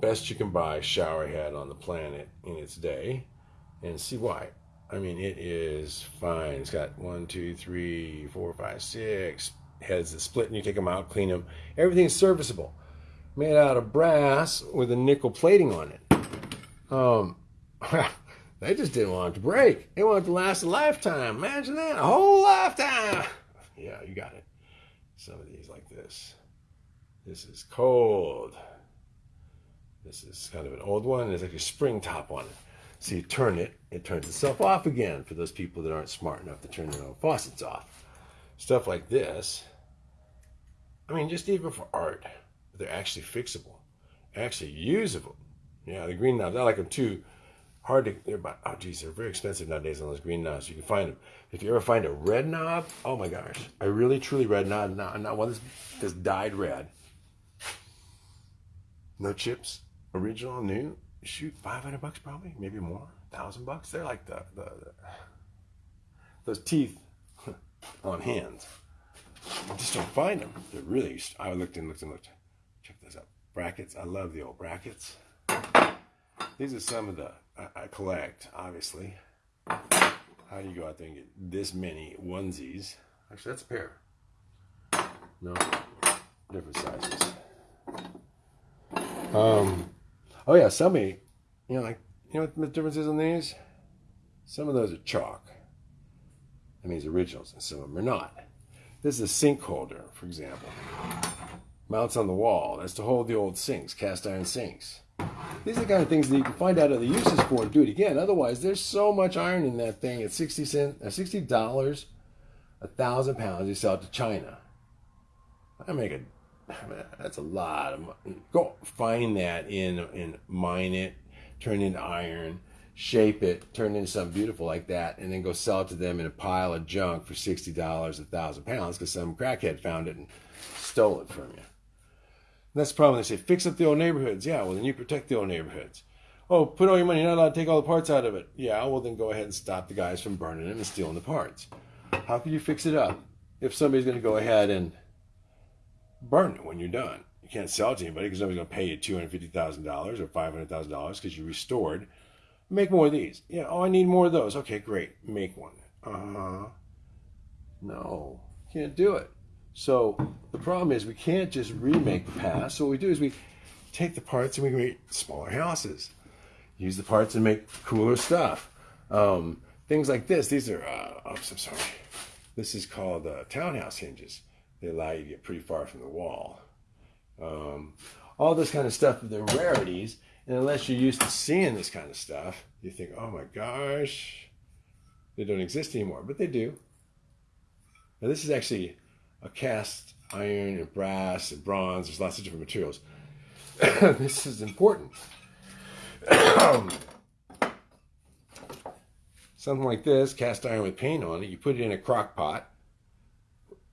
best you can buy shower head on the planet in its day. And see why. I mean, it is fine. It's got one, two, three, four, five, six heads that split, and you take them out, clean them. Everything's serviceable. Made out of brass with a nickel plating on it. Um, they just didn't want it to break. They wanted it to last a lifetime. Imagine that, a whole lifetime. Yeah, you got it. Some of these like this. This is cold. This is kind of an old one. There's like a spring top on it. So you turn it, it turns itself off again for those people that aren't smart enough to turn their own faucets off. Stuff like this. I mean, just even for art, they're actually fixable, actually usable. Yeah, the green knobs, I like them too. Hard to, they're about, oh geez, they're very expensive nowadays on those green knobs. You can find them. If you ever find a red knob, oh my gosh, a really truly red knob, not, not one that's, that's dyed red no chips, original, new. Shoot, five hundred bucks probably, maybe more, thousand bucks. They're like the, the, the those teeth on hands. I just don't find them. They're really. I looked and looked and looked. Check this out. Brackets. I love the old brackets. These are some of the I, I collect. Obviously, how do you go out there and get this many onesies? Actually, that's a pair. No, different sizes. Um, oh yeah, somebody, you know, like you know what the difference is on these? Some of those are chalk. That means originals, and some of them are not. This is a sink holder, for example. Mounts on the wall. That's to hold the old sinks, cast iron sinks. These are the kind of things that you can find out other uses for and do it again. Otherwise, there's so much iron in that thing. At sixty cent, uh, sixty dollars, a thousand pounds. You sell it to China. I make a. That's a lot of money. Go find that in and mine it, turn it into iron, shape it, turn it into something beautiful like that, and then go sell it to them in a pile of junk for sixty dollars, a thousand pounds, because some crackhead found it and stole it from you. And that's the problem. They say, fix up the old neighborhoods. Yeah, well, then you protect the old neighborhoods. Oh, put all your money. You're not allowed to take all the parts out of it. Yeah, well, then go ahead and stop the guys from burning it and stealing the parts. How can you fix it up if somebody's going to go ahead and burn it when you're done? You can't sell it to anybody because nobody's going to pay you $250,000 or $500,000 because you restored. Make more of these. Yeah, oh, I need more of those. Okay, great. Make one. Uh huh. No, can't do it. So the problem is we can't just remake the past. So what we do is we take the parts and we create smaller houses. Use the parts and make cooler stuff. Um, things like this. These are, uh, oops, I'm sorry. This is called uh, townhouse hinges. They allow you to get pretty far from the wall. Um, all this kind of stuff, they're rarities. And unless you're used to seeing this kind of stuff, you think, oh my gosh, they don't exist anymore. But they do. Now, this is actually a cast iron and brass and bronze. There's lots of different materials. this is important. Something like this, cast iron with paint on it, you put it in a crock pot,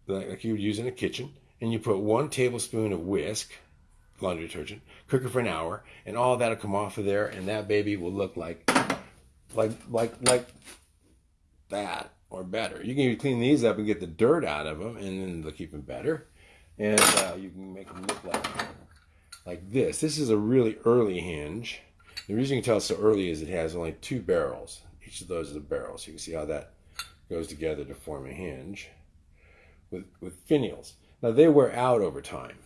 like you would use in a kitchen, and you put one tablespoon of Wisk, laundry detergent, cook it for an hour, and all that'll come off of there, and that baby will look like, like, like, like that or better. You can clean these up and get the dirt out of them, and then they'll keep them better. And uh, you can make them look like like this. This is a really early hinge. The reason you can tell it's so early is it has only two barrels. Each of those is a barrel, so you can see how that goes together to form a hinge with with finials. Now they wear out over time,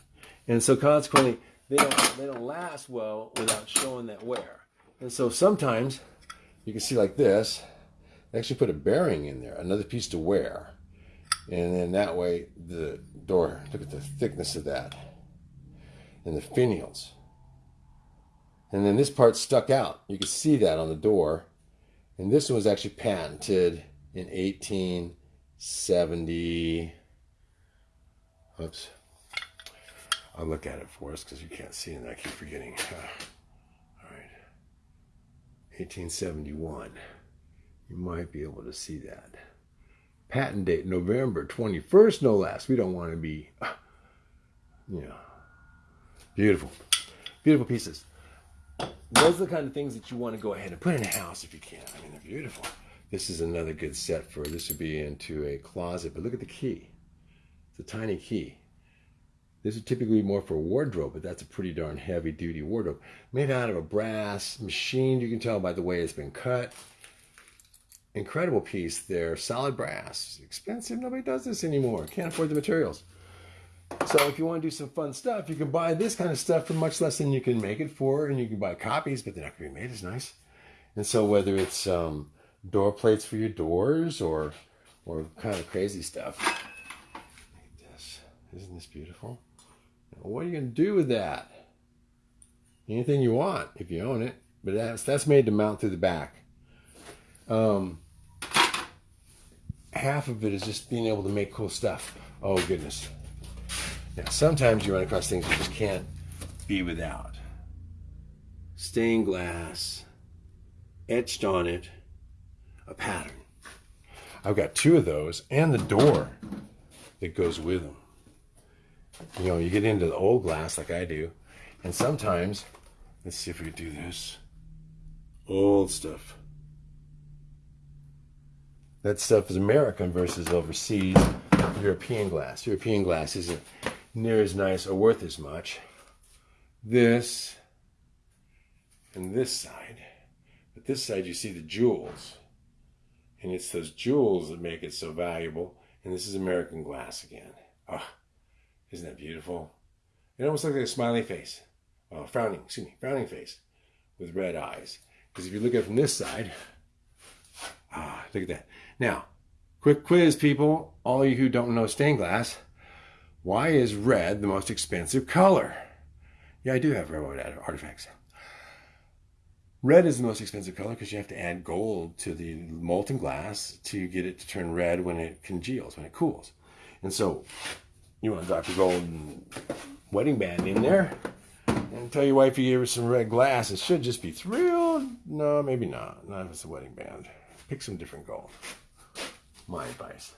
and so consequently they don't they don't last well without showing that wear. And so sometimes you can see like this they actually put a bearing in there, another piece to wear. And then that way the door, look at the thickness of that. And the finials. And then this part stuck out. You can see that on the door. And this one was actually patented in 1870. Oops. I'll look at it for us because you can't see and I keep forgetting. All right. 1871. You might be able to see that. Patent date November 21st, no less. We don't want to be, you know, beautiful. Beautiful pieces. Those are the kind of things that you want to go ahead and put in a house if you can. I mean, they're beautiful. This is another good set for, this would be into a closet, but look at the key. It's a tiny key. This would typically be more for wardrobe, but that's a pretty darn heavy duty wardrobe. Made out of a brass machine. You can tell by the way it's been cut incredible piece there. Solid brass. Expensive. Nobody does this anymore. Can't afford the materials. So if you want to do some fun stuff, you can buy this kind of stuff for much less than you can make it for, and you can buy copies, but they're not going to be made as nice. And so whether it's um, door plates for your doors or or kind of crazy stuff isn't this beautiful? Now, what are you going to do with that? Anything you want if you own it, but that's that's made to mount through the back. Um, half of it is just being able to make cool stuff. Oh, goodness. Now, sometimes you run across things you just can't be without. Stained glass, etched on it, a pattern. I've got two of those and the door that goes with them. You know, you get into the old glass like I do, and sometimes, let's see if we can do this. Old stuff. That stuff is American versus overseas European glass. European glass isn't near as nice or worth as much. This and this side. But this side you see the jewels. And it's those jewels that make it so valuable. And this is American glass again. Ah, isn't that beautiful? It almost looks like a smiling face. uh, frowning, excuse me, frowning face with red eyes. Because if you look at it from this side, ah, look at that. Now, quick quiz, people, all you who don't know stained glass, why is red the most expensive color? Yeah, I do have railroad artifacts. Red is the most expensive color because you have to add gold to the molten glass to get it to turn red when it congeals, when it cools. And so you want to drop your golden wedding band in there and tell your wife you gave her some red glass. It should just be thrilled. No, maybe not. Not if it's a wedding band. Pick some different gold. My advice.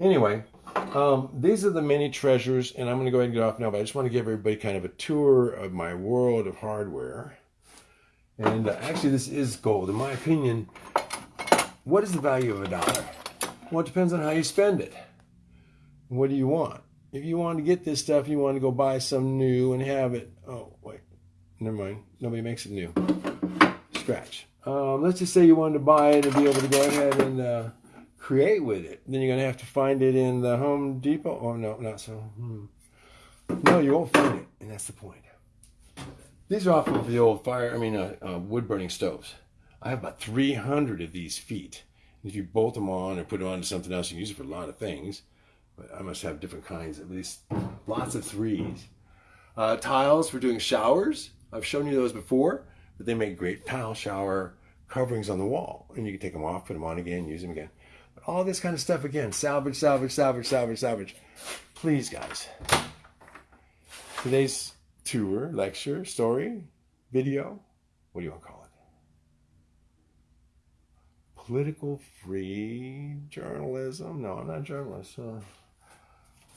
Anyway, um, these are the many treasures, and I'm going to go ahead and get off now, but I just want to give everybody kind of a tour of my world of hardware. And uh, actually, this is gold. In my opinion, what is the value of a dollar? Well, it depends on how you spend it. What do you want? If you want to get this stuff, you want to go buy some new and have it. Oh, wait. Never mind. Nobody makes it new. Scratch. Um, let's just say you wanted to buy it and be able to go ahead and uh, create with it. Then you're going to have to find it in the Home Depot. Oh, no, not so. Hmm. No, you won't find it. And that's the point. These are off of the old fire, I mean, uh, uh, wood burning stoves. I have about 300 of these feet. If you bolt them on or put them onto something else, you can use it for a lot of things. I must have different kinds, at least lots of threes. Uh, tiles for doing showers. I've shown you those before, but they make great tile shower coverings on the wall. And you can take them off, put them on again, use them again. But all this kind of stuff again, salvage, salvage, salvage, salvage, salvage. Please, guys. Today's tour, lecture, story, video. What do you want to call it? Political free journalism? No, I'm not a journalist. Uh,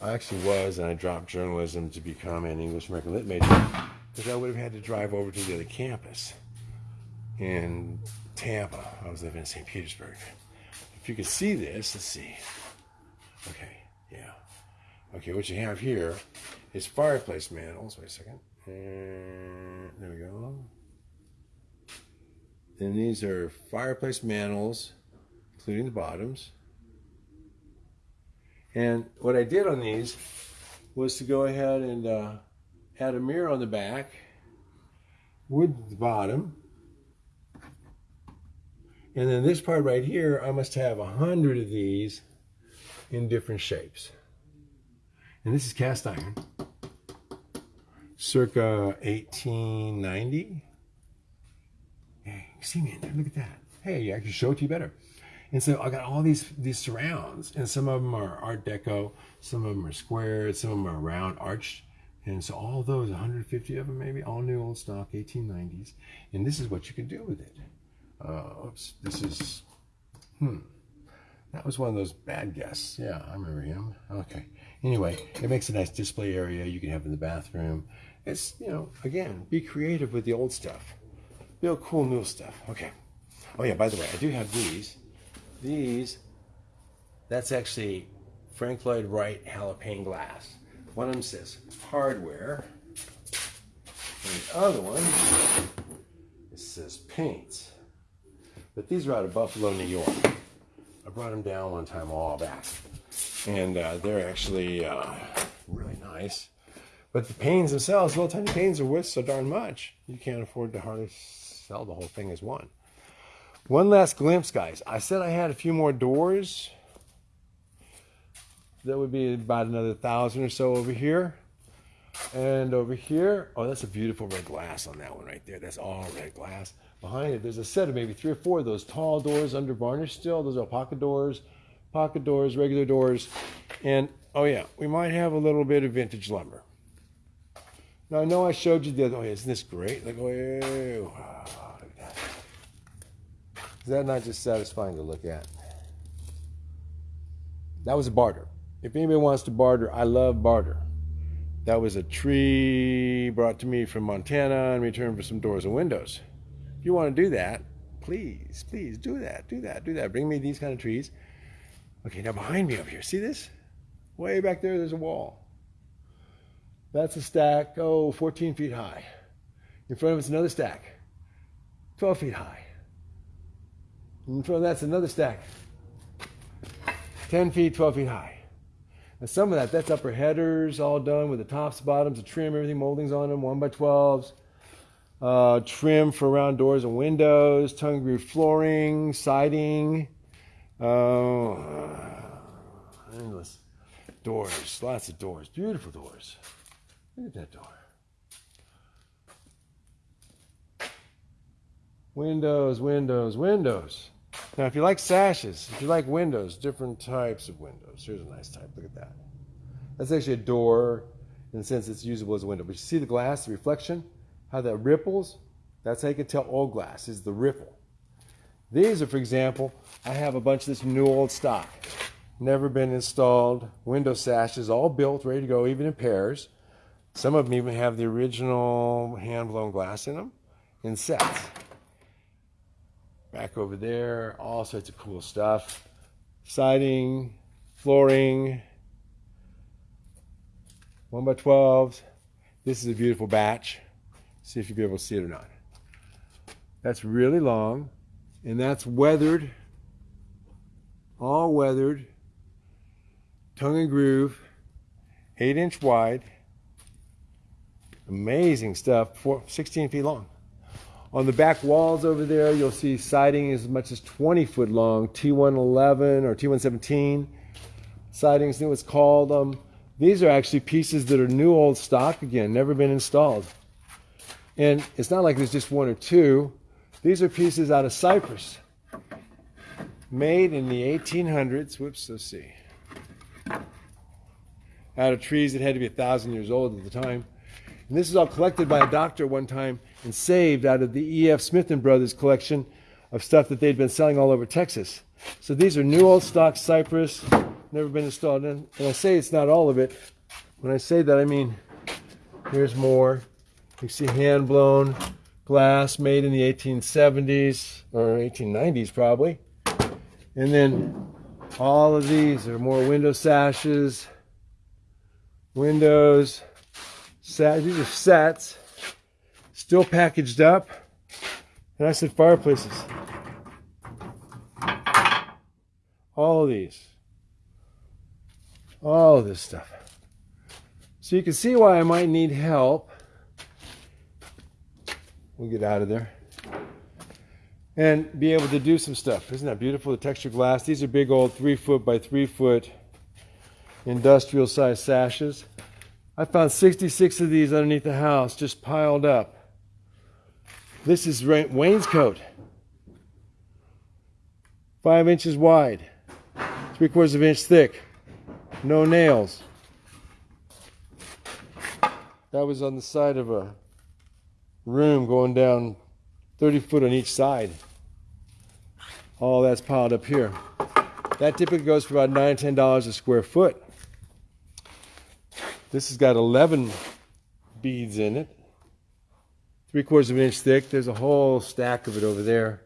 I actually was, and I dropped journalism to become an English American Lit major because I would have had to drive over to the other campus in Tampa. I was living in St. Petersburg. If you can see this, let's see. Okay, yeah. Okay, what you have here is fireplace mantle. Wait a second. And there we go. And these are fireplace mantles, including the bottoms. And what I did on these was to go ahead and uh, add a mirror on the back, wood the bottom, and then this part right here, I must have a hundred of these in different shapes. And this is cast iron, circa 1890. Hey, see me in there, look at that. Hey, I can show it to you better. And so I got all these these surrounds, and some of them are Art Deco, some of them are squared, some of them are round, arched. And so all those, 150 of them maybe, all new old stock, 1890s. And this is what you can do with it. Uh, oops, this is, hmm. That was one of those bad guests. Yeah, I remember him. Okay. Anyway, it makes a nice display area you can have in the bathroom. It's, you know, again, be creative with the old stuff. Build cool new stuff. Okay. Oh yeah, by the way, I do have these. These, that's actually Frank Lloyd Wright Holophane glass. One of them says hardware. And the other one, it says paints. But these are out of Buffalo, New York. I brought them down one time a while back and uh, they're actually uh, really nice. But the panes themselves, little tiny panes, are worth so darn much. You can't afford to hardly sell the whole thing as one. One last glimpse, guys. I said I had a few more doors. That would be about another thousand or so over here. And over here, oh, that's a beautiful red glass on that one right there. That's all red glass. Behind it, there's a set of maybe three or four of those tall doors under varnish still. Those are pocket doors pocket doors, regular doors, and oh yeah, we might have a little bit of vintage lumber. Now I know I showed you the other, oh isn't this great? Like, oh. Is that not just satisfying to look at? That was a barter. If anybody wants to barter, I love barter. That was a tree brought to me from Montana in return for some doors and windows. If you want to do that, please, please do that, do that, do that. Bring me these kind of trees. Okay, now behind me over here, see this? Way back there, there's a wall. That's a stack, oh, 14 feet high. In front of it's another stack, 12 feet high. In of that's another stack, 10 feet, 12 feet high. Some of that, that's upper headers all done with the tops, bottoms, the trim, everything, moldings on them, 1 by 12s uh, trim for round doors and windows, tongue groove flooring, siding, uh, endless doors, lots of doors, beautiful doors. Look at that door. Windows, windows, windows. Now, if you like sashes, if you like windows, different types of windows. Here's a nice type. Look at that. That's actually a door in the sense it's usable as a window. But you see the glass, the reflection? how that ripples. That's how you can tell old glass is the ripple. These are, for example, I have a bunch of this new old stock. Never been installed. Window sashes, all built, ready to go, even in pairs. Some of them even have the original hand-blown glass in them in sets. Back over there, all sorts of cool stuff. Siding, flooring, 1 by 12s. This is a beautiful batch. See if you'll be able to see it or not. That's really long, and that's weathered, all weathered, tongue and groove, eight inch wide. Amazing stuff, four, 16 feet long. On the back walls over there, you'll see siding as much as 20 foot long, T111 or T117. Siding is what's called. Um, these are actually pieces that are new old stock again, never been installed. And it's not like there's just one or two. These are pieces out of cypress, made in the 1800s. Whoops, let's see. Out of trees that had to be a thousand years old at the time. And this is all collected by a doctor one time and saved out of the E.F. Smith and Brothers collection of stuff that they'd been selling all over Texas. So these are new old stock cypress, never been installed. And, and I say it's not all of it. When I say that, I mean here's more. You see hand blown glass made in the 1870s or 1890s probably. And then all of these are more window sashes, windows, sat these are sets, still packaged up. And I said fireplaces. All of these. All of this stuff. So you can see why I might need help We'll get out of there. And be able to do some stuff. Isn't that beautiful? The textured glass. These are big old three foot by three foot industrial size sashes. I found 66 of these underneath the house just piled up. This is wainscot. Five inches wide, three quarters of an inch thick, no nails. That was on the side of a room going down 30 foot on each side. All that's piled up here. That typically goes for about nine, ten dollars a square foot. This has got 11 beads in it, three quarters of an inch thick. There's a whole stack of it over there.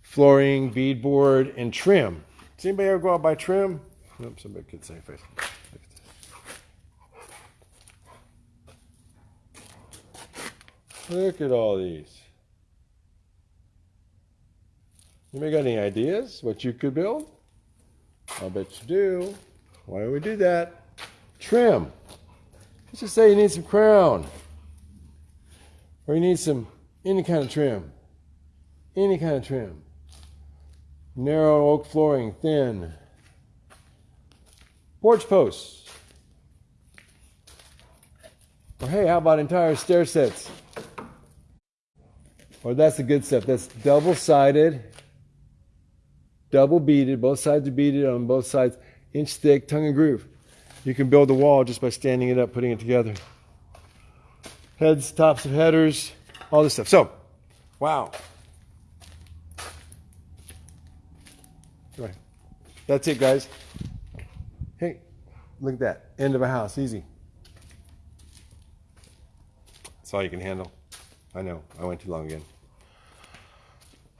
Flooring, beadboard, and trim. Does anybody ever go out by trim? Nope, somebody could say face. Look at all these. You may got any ideas what you could build? I'll bet you do. Why don't we do that? Trim. Let's just say you need some crown. Or you need some, any kind of trim. Any kind of trim. Narrow oak flooring, thin. Porch posts. Or hey, how about entire stair sets? Or that's the good stuff. That's double sided, double beaded. Both sides are beaded on both sides, inch thick, tongue and groove. You can build the wall just by standing it up, putting it together. Heads, tops of headers, all this stuff. So, wow. Right. That's it, guys. Hey, look at that. End of a house. Easy. That's all you can handle. I know. I went too long again.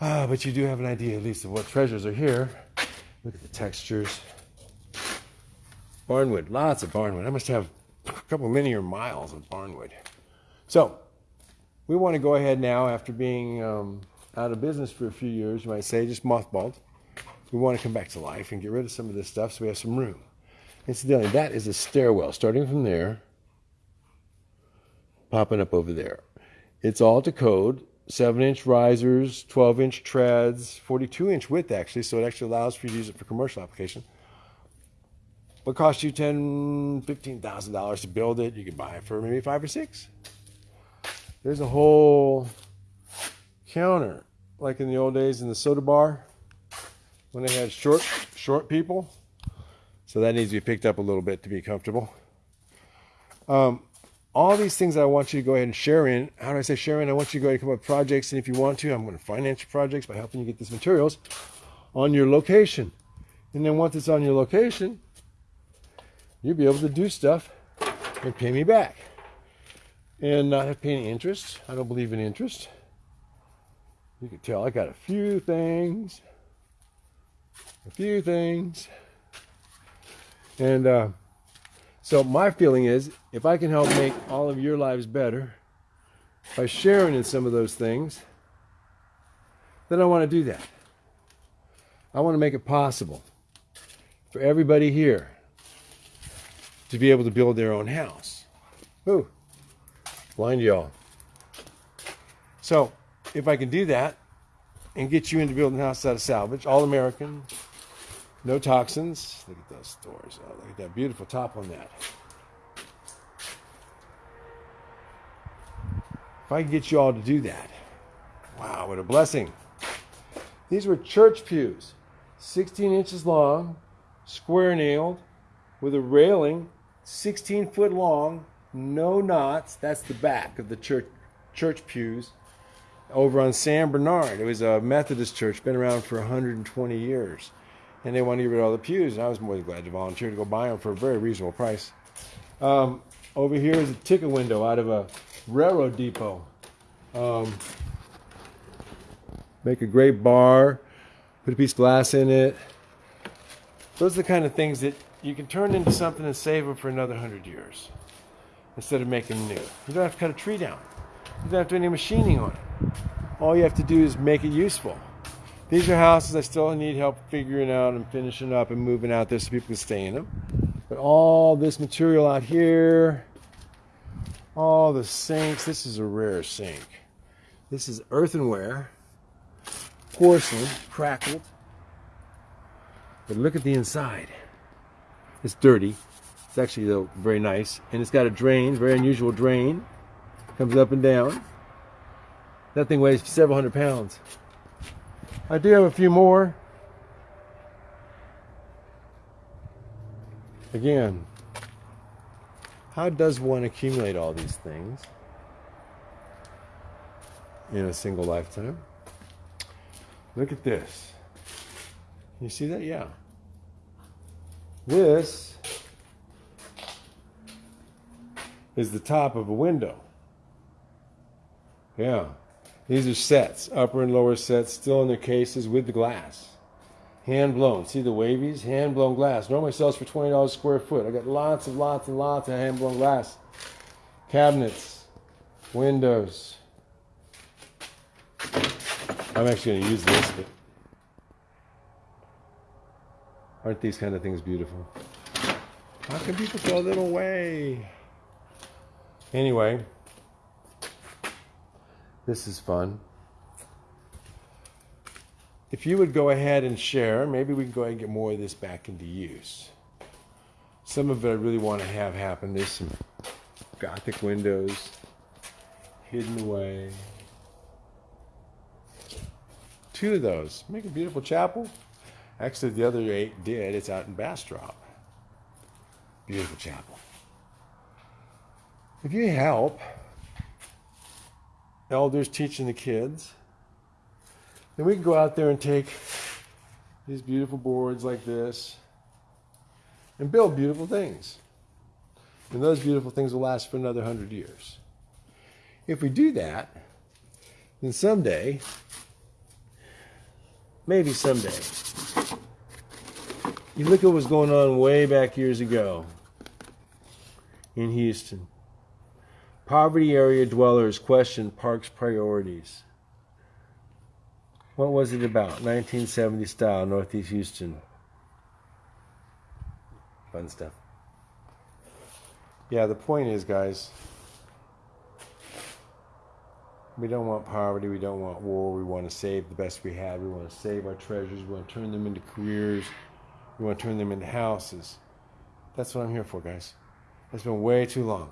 Ah, but you do have an idea, at least, of what treasures are here. Look at the textures. Barnwood, lots of barnwood. I must have a couple linear miles of barnwood. So, we want to go ahead now, after being um, out of business for a few years, you might say, just mothballed. We want to come back to life and get rid of some of this stuff so we have some room. Incidentally, that is a stairwell starting from there, popping up over there. It's all to code, 7 inch risers, 12 inch treads, 42 inch width actually, so it actually allows for you to use it for commercial application. But cost you ten, fifteen thousand dollars to build it. You can buy it for maybe five or six. There's a whole counter, like in the old days in the soda bar, when they had short, short people. So that needs to be picked up a little bit to be comfortable. Um, all these things I want you to go ahead and share in. How do I say share in? I want you to go ahead and come up with projects, and if you want to, I'm going to finance your projects by helping you get these materials on your location. And then once it's on your location, you'll be able to do stuff and pay me back and not have to pay any interest. I don't believe in interest. You can tell I got a few things, a few things. And uh, so my feeling is if I can help make all of your lives better by sharing in some of those things, then I want to do that. I want to make it possible for everybody here to be able to build their own house. Ooh, blind y'all. So, if I can do that and get you into building a house out of salvage, all American, no toxins. Look at those doors. Oh, look at that beautiful top on that. If I can get you all to do that, wow, what a blessing. These were church pews, 16 inches long, square nailed, with a railing 16 foot long, no knots. That's the back of the church church pews over on San Bernard. It was a Methodist church, been around for 120 years. And they wanted to get rid of all the pews, and I was more than glad to volunteer to go buy them for a very reasonable price. Um, over here is a ticket window out of a railroad depot. Um, make a great bar, put a piece of glass in it. Those are the kind of things that you can turn into something and save them for another hundred years instead of making new. You don't have to cut a tree down. You don't have to do any machining on it. All you have to do is make it useful. These are houses I still need help figuring out and finishing up and moving out there so people can stay in them. But all this material out here, all the sinks, this is a rare sink. This is earthenware, porcelain, crackled. But look at the inside. It's dirty. It's actually though very nice, and it's got a drain, very unusual drain. Comes up and down. That thing weighs several hundred pounds. I do have a few more. Again, how does one accumulate all these things in a single lifetime? Look at this. You see that? Yeah. This is the top of a window. Yeah. These are sets, upper and lower sets, still in their cases with the glass. Hand blown. See the wavies? Hand blown glass. Normally sells for $20 a square foot. I got lots and lots and lots of hand blown glass. Cabinets, windows. I'm actually going to use this, but Aren't these kind of things beautiful? How can people throw them away? Anyway, this is fun. If you would go ahead and share, maybe we can go ahead and get more of this back into use. Some of it I really want to have happen. There's some Gothic windows hidden away. Two of those. Make a beautiful chapel. Actually, the other eight did. It's out in Bastrop. Beautiful chapel. If you help elders teaching the kids, then we can go out there and take these beautiful boards like this and build beautiful things. And those beautiful things will last for another hundred years. If we do that, then someday, maybe someday, you look at what's going on way back years ago in Houston. Poverty area dwellers questioned park's priorities. What was it about? 1970 style, Northeast Houston. Fun stuff. Yeah, the point is, guys, we don't want poverty. We don't want war. We want to save the best we have. We want to save our treasures. We want to turn them into careers. We want to turn them into houses. That's what I'm here for, guys. It's been way too long.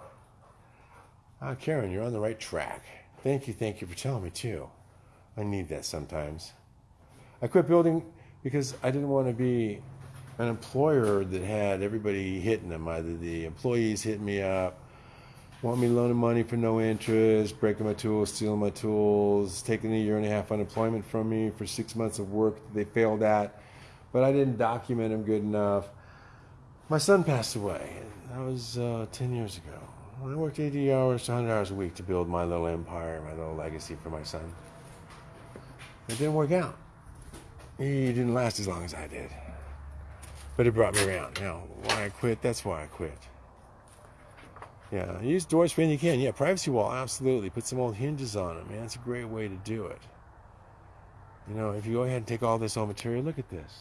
Ah, Karen, you're on the right track. Thank you, thank you for telling me too. I need that sometimes. I quit building because I didn't want to be an employer that had everybody hitting them. Either the employees hitting me up, want me loaning money for no interest, breaking my tools, stealing my tools, taking a year and a half unemployment from me for six months of work that they failed at, but I didn't document him good enough. My son passed away. That was uh, 10 years ago. I worked 80 hours to 100 hours a week to build my little empire, my little legacy for my son. It didn't work out. He didn't last as long as I did. But it brought me around. Now, why I quit, that's why I quit. Yeah, use doors when you can. Yeah, privacy wall, absolutely. Put some old hinges on it, man. It's a great way to do it. You know, if you go ahead and take all this old material, look at this.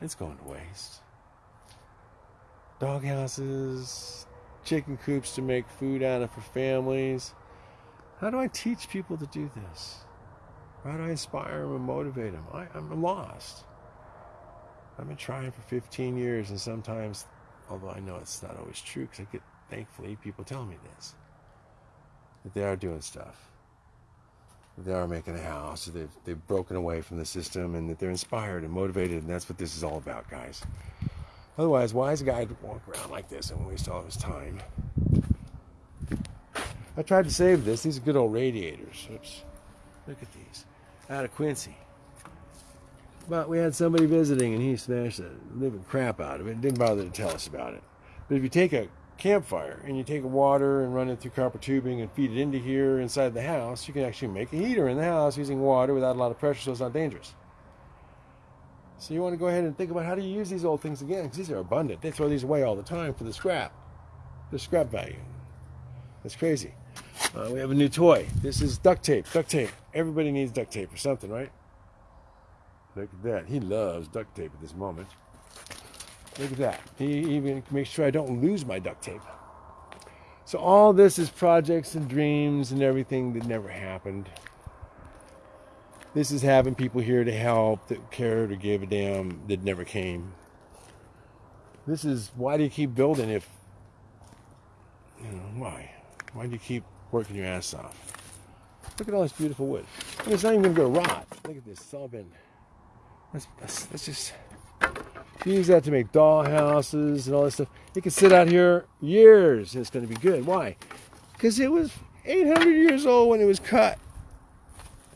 It's going to waste. Dog houses, chicken coops to make food out of for families. How do I teach people to do this? How do I inspire them and motivate them? I, I'm lost. I've been trying for 15 years, and sometimes, although I know it's not always true, because I get, thankfully, people telling me this, that they are doing stuff. They are making a house, they've, they've broken away from the system, and that they're inspired and motivated, and that's what this is all about, guys. Otherwise, why is a guy walk around like this and waste all his time? I tried to save this. These are good old radiators. Oops. Look at these. Out of Quincy. But we had somebody visiting and he smashed the living crap out of it. Didn't bother to tell us about it. But if you take a campfire and you take water and run it through copper tubing and feed it into here inside the house, you can actually make a heater in the house using water without a lot of pressure so it's not dangerous. So you want to go ahead and think about how do you use these old things again because these are abundant. They throw these away all the time for the scrap. The scrap value. That's crazy. Uh, we have a new toy. This is duct tape. Duct tape. Everybody needs duct tape or something, right? Look at that. He loves duct tape at this moment. Look at that. He even makes sure I don't lose my duct tape. So all this is projects and dreams and everything that never happened. This is having people here to help, that care, to give a damn, that never came. This is why do you keep building if, you know, why? Why do you keep working your ass off? Look at all this beautiful wood. Mean, it's not even to go rot. Look at this. It's all been. Let's, let's, let's just use that to make doll houses and all this stuff. It can sit out here years and it's going to be good. Why? Because it was 800 years old when it was cut.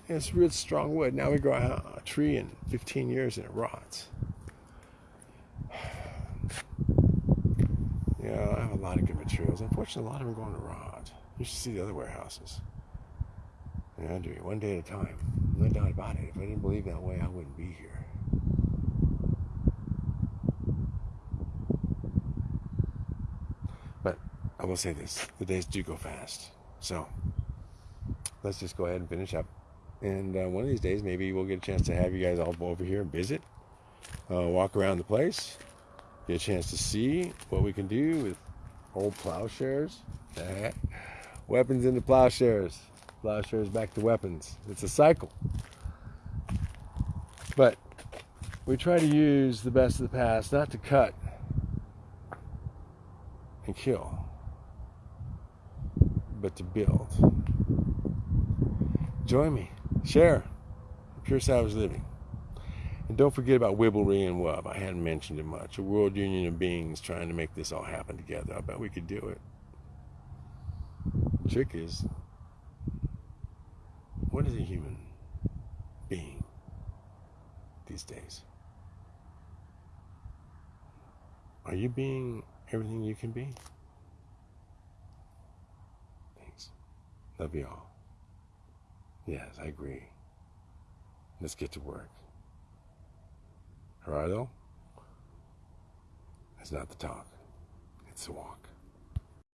And it's real strong wood. Now we grow a, tree in 15 years and it rots. Yeah, I have a lot of good materials. Unfortunately, a lot of them are going to rot. You should see the other warehouses. Yeah, I do one day at a time. No doubt about it. If I didn't believe that way, I wouldn't be here. I will say this the days do go fast. So let's just go ahead and finish up. And uh, one of these days, maybe we'll get a chance to have you guys all over here and visit, uh, walk around the place, get a chance to see what we can do with old plowshares. weapons into plowshares. Plowshares back to weapons. It's a cycle. But we try to use the best of the past, not to cut and kill, but to build. Join me. Share. Pure Savage Living. And don't forget about Wibblery and Wub. I hadn't mentioned it much. A world union of beings trying to make this all happen together. I bet we could do it. The trick is, what is a human being these days? Are you being everything you can be? Love you all. Yes, I agree. Let's get to work. Gerardo, it's not the talk, it's the walk.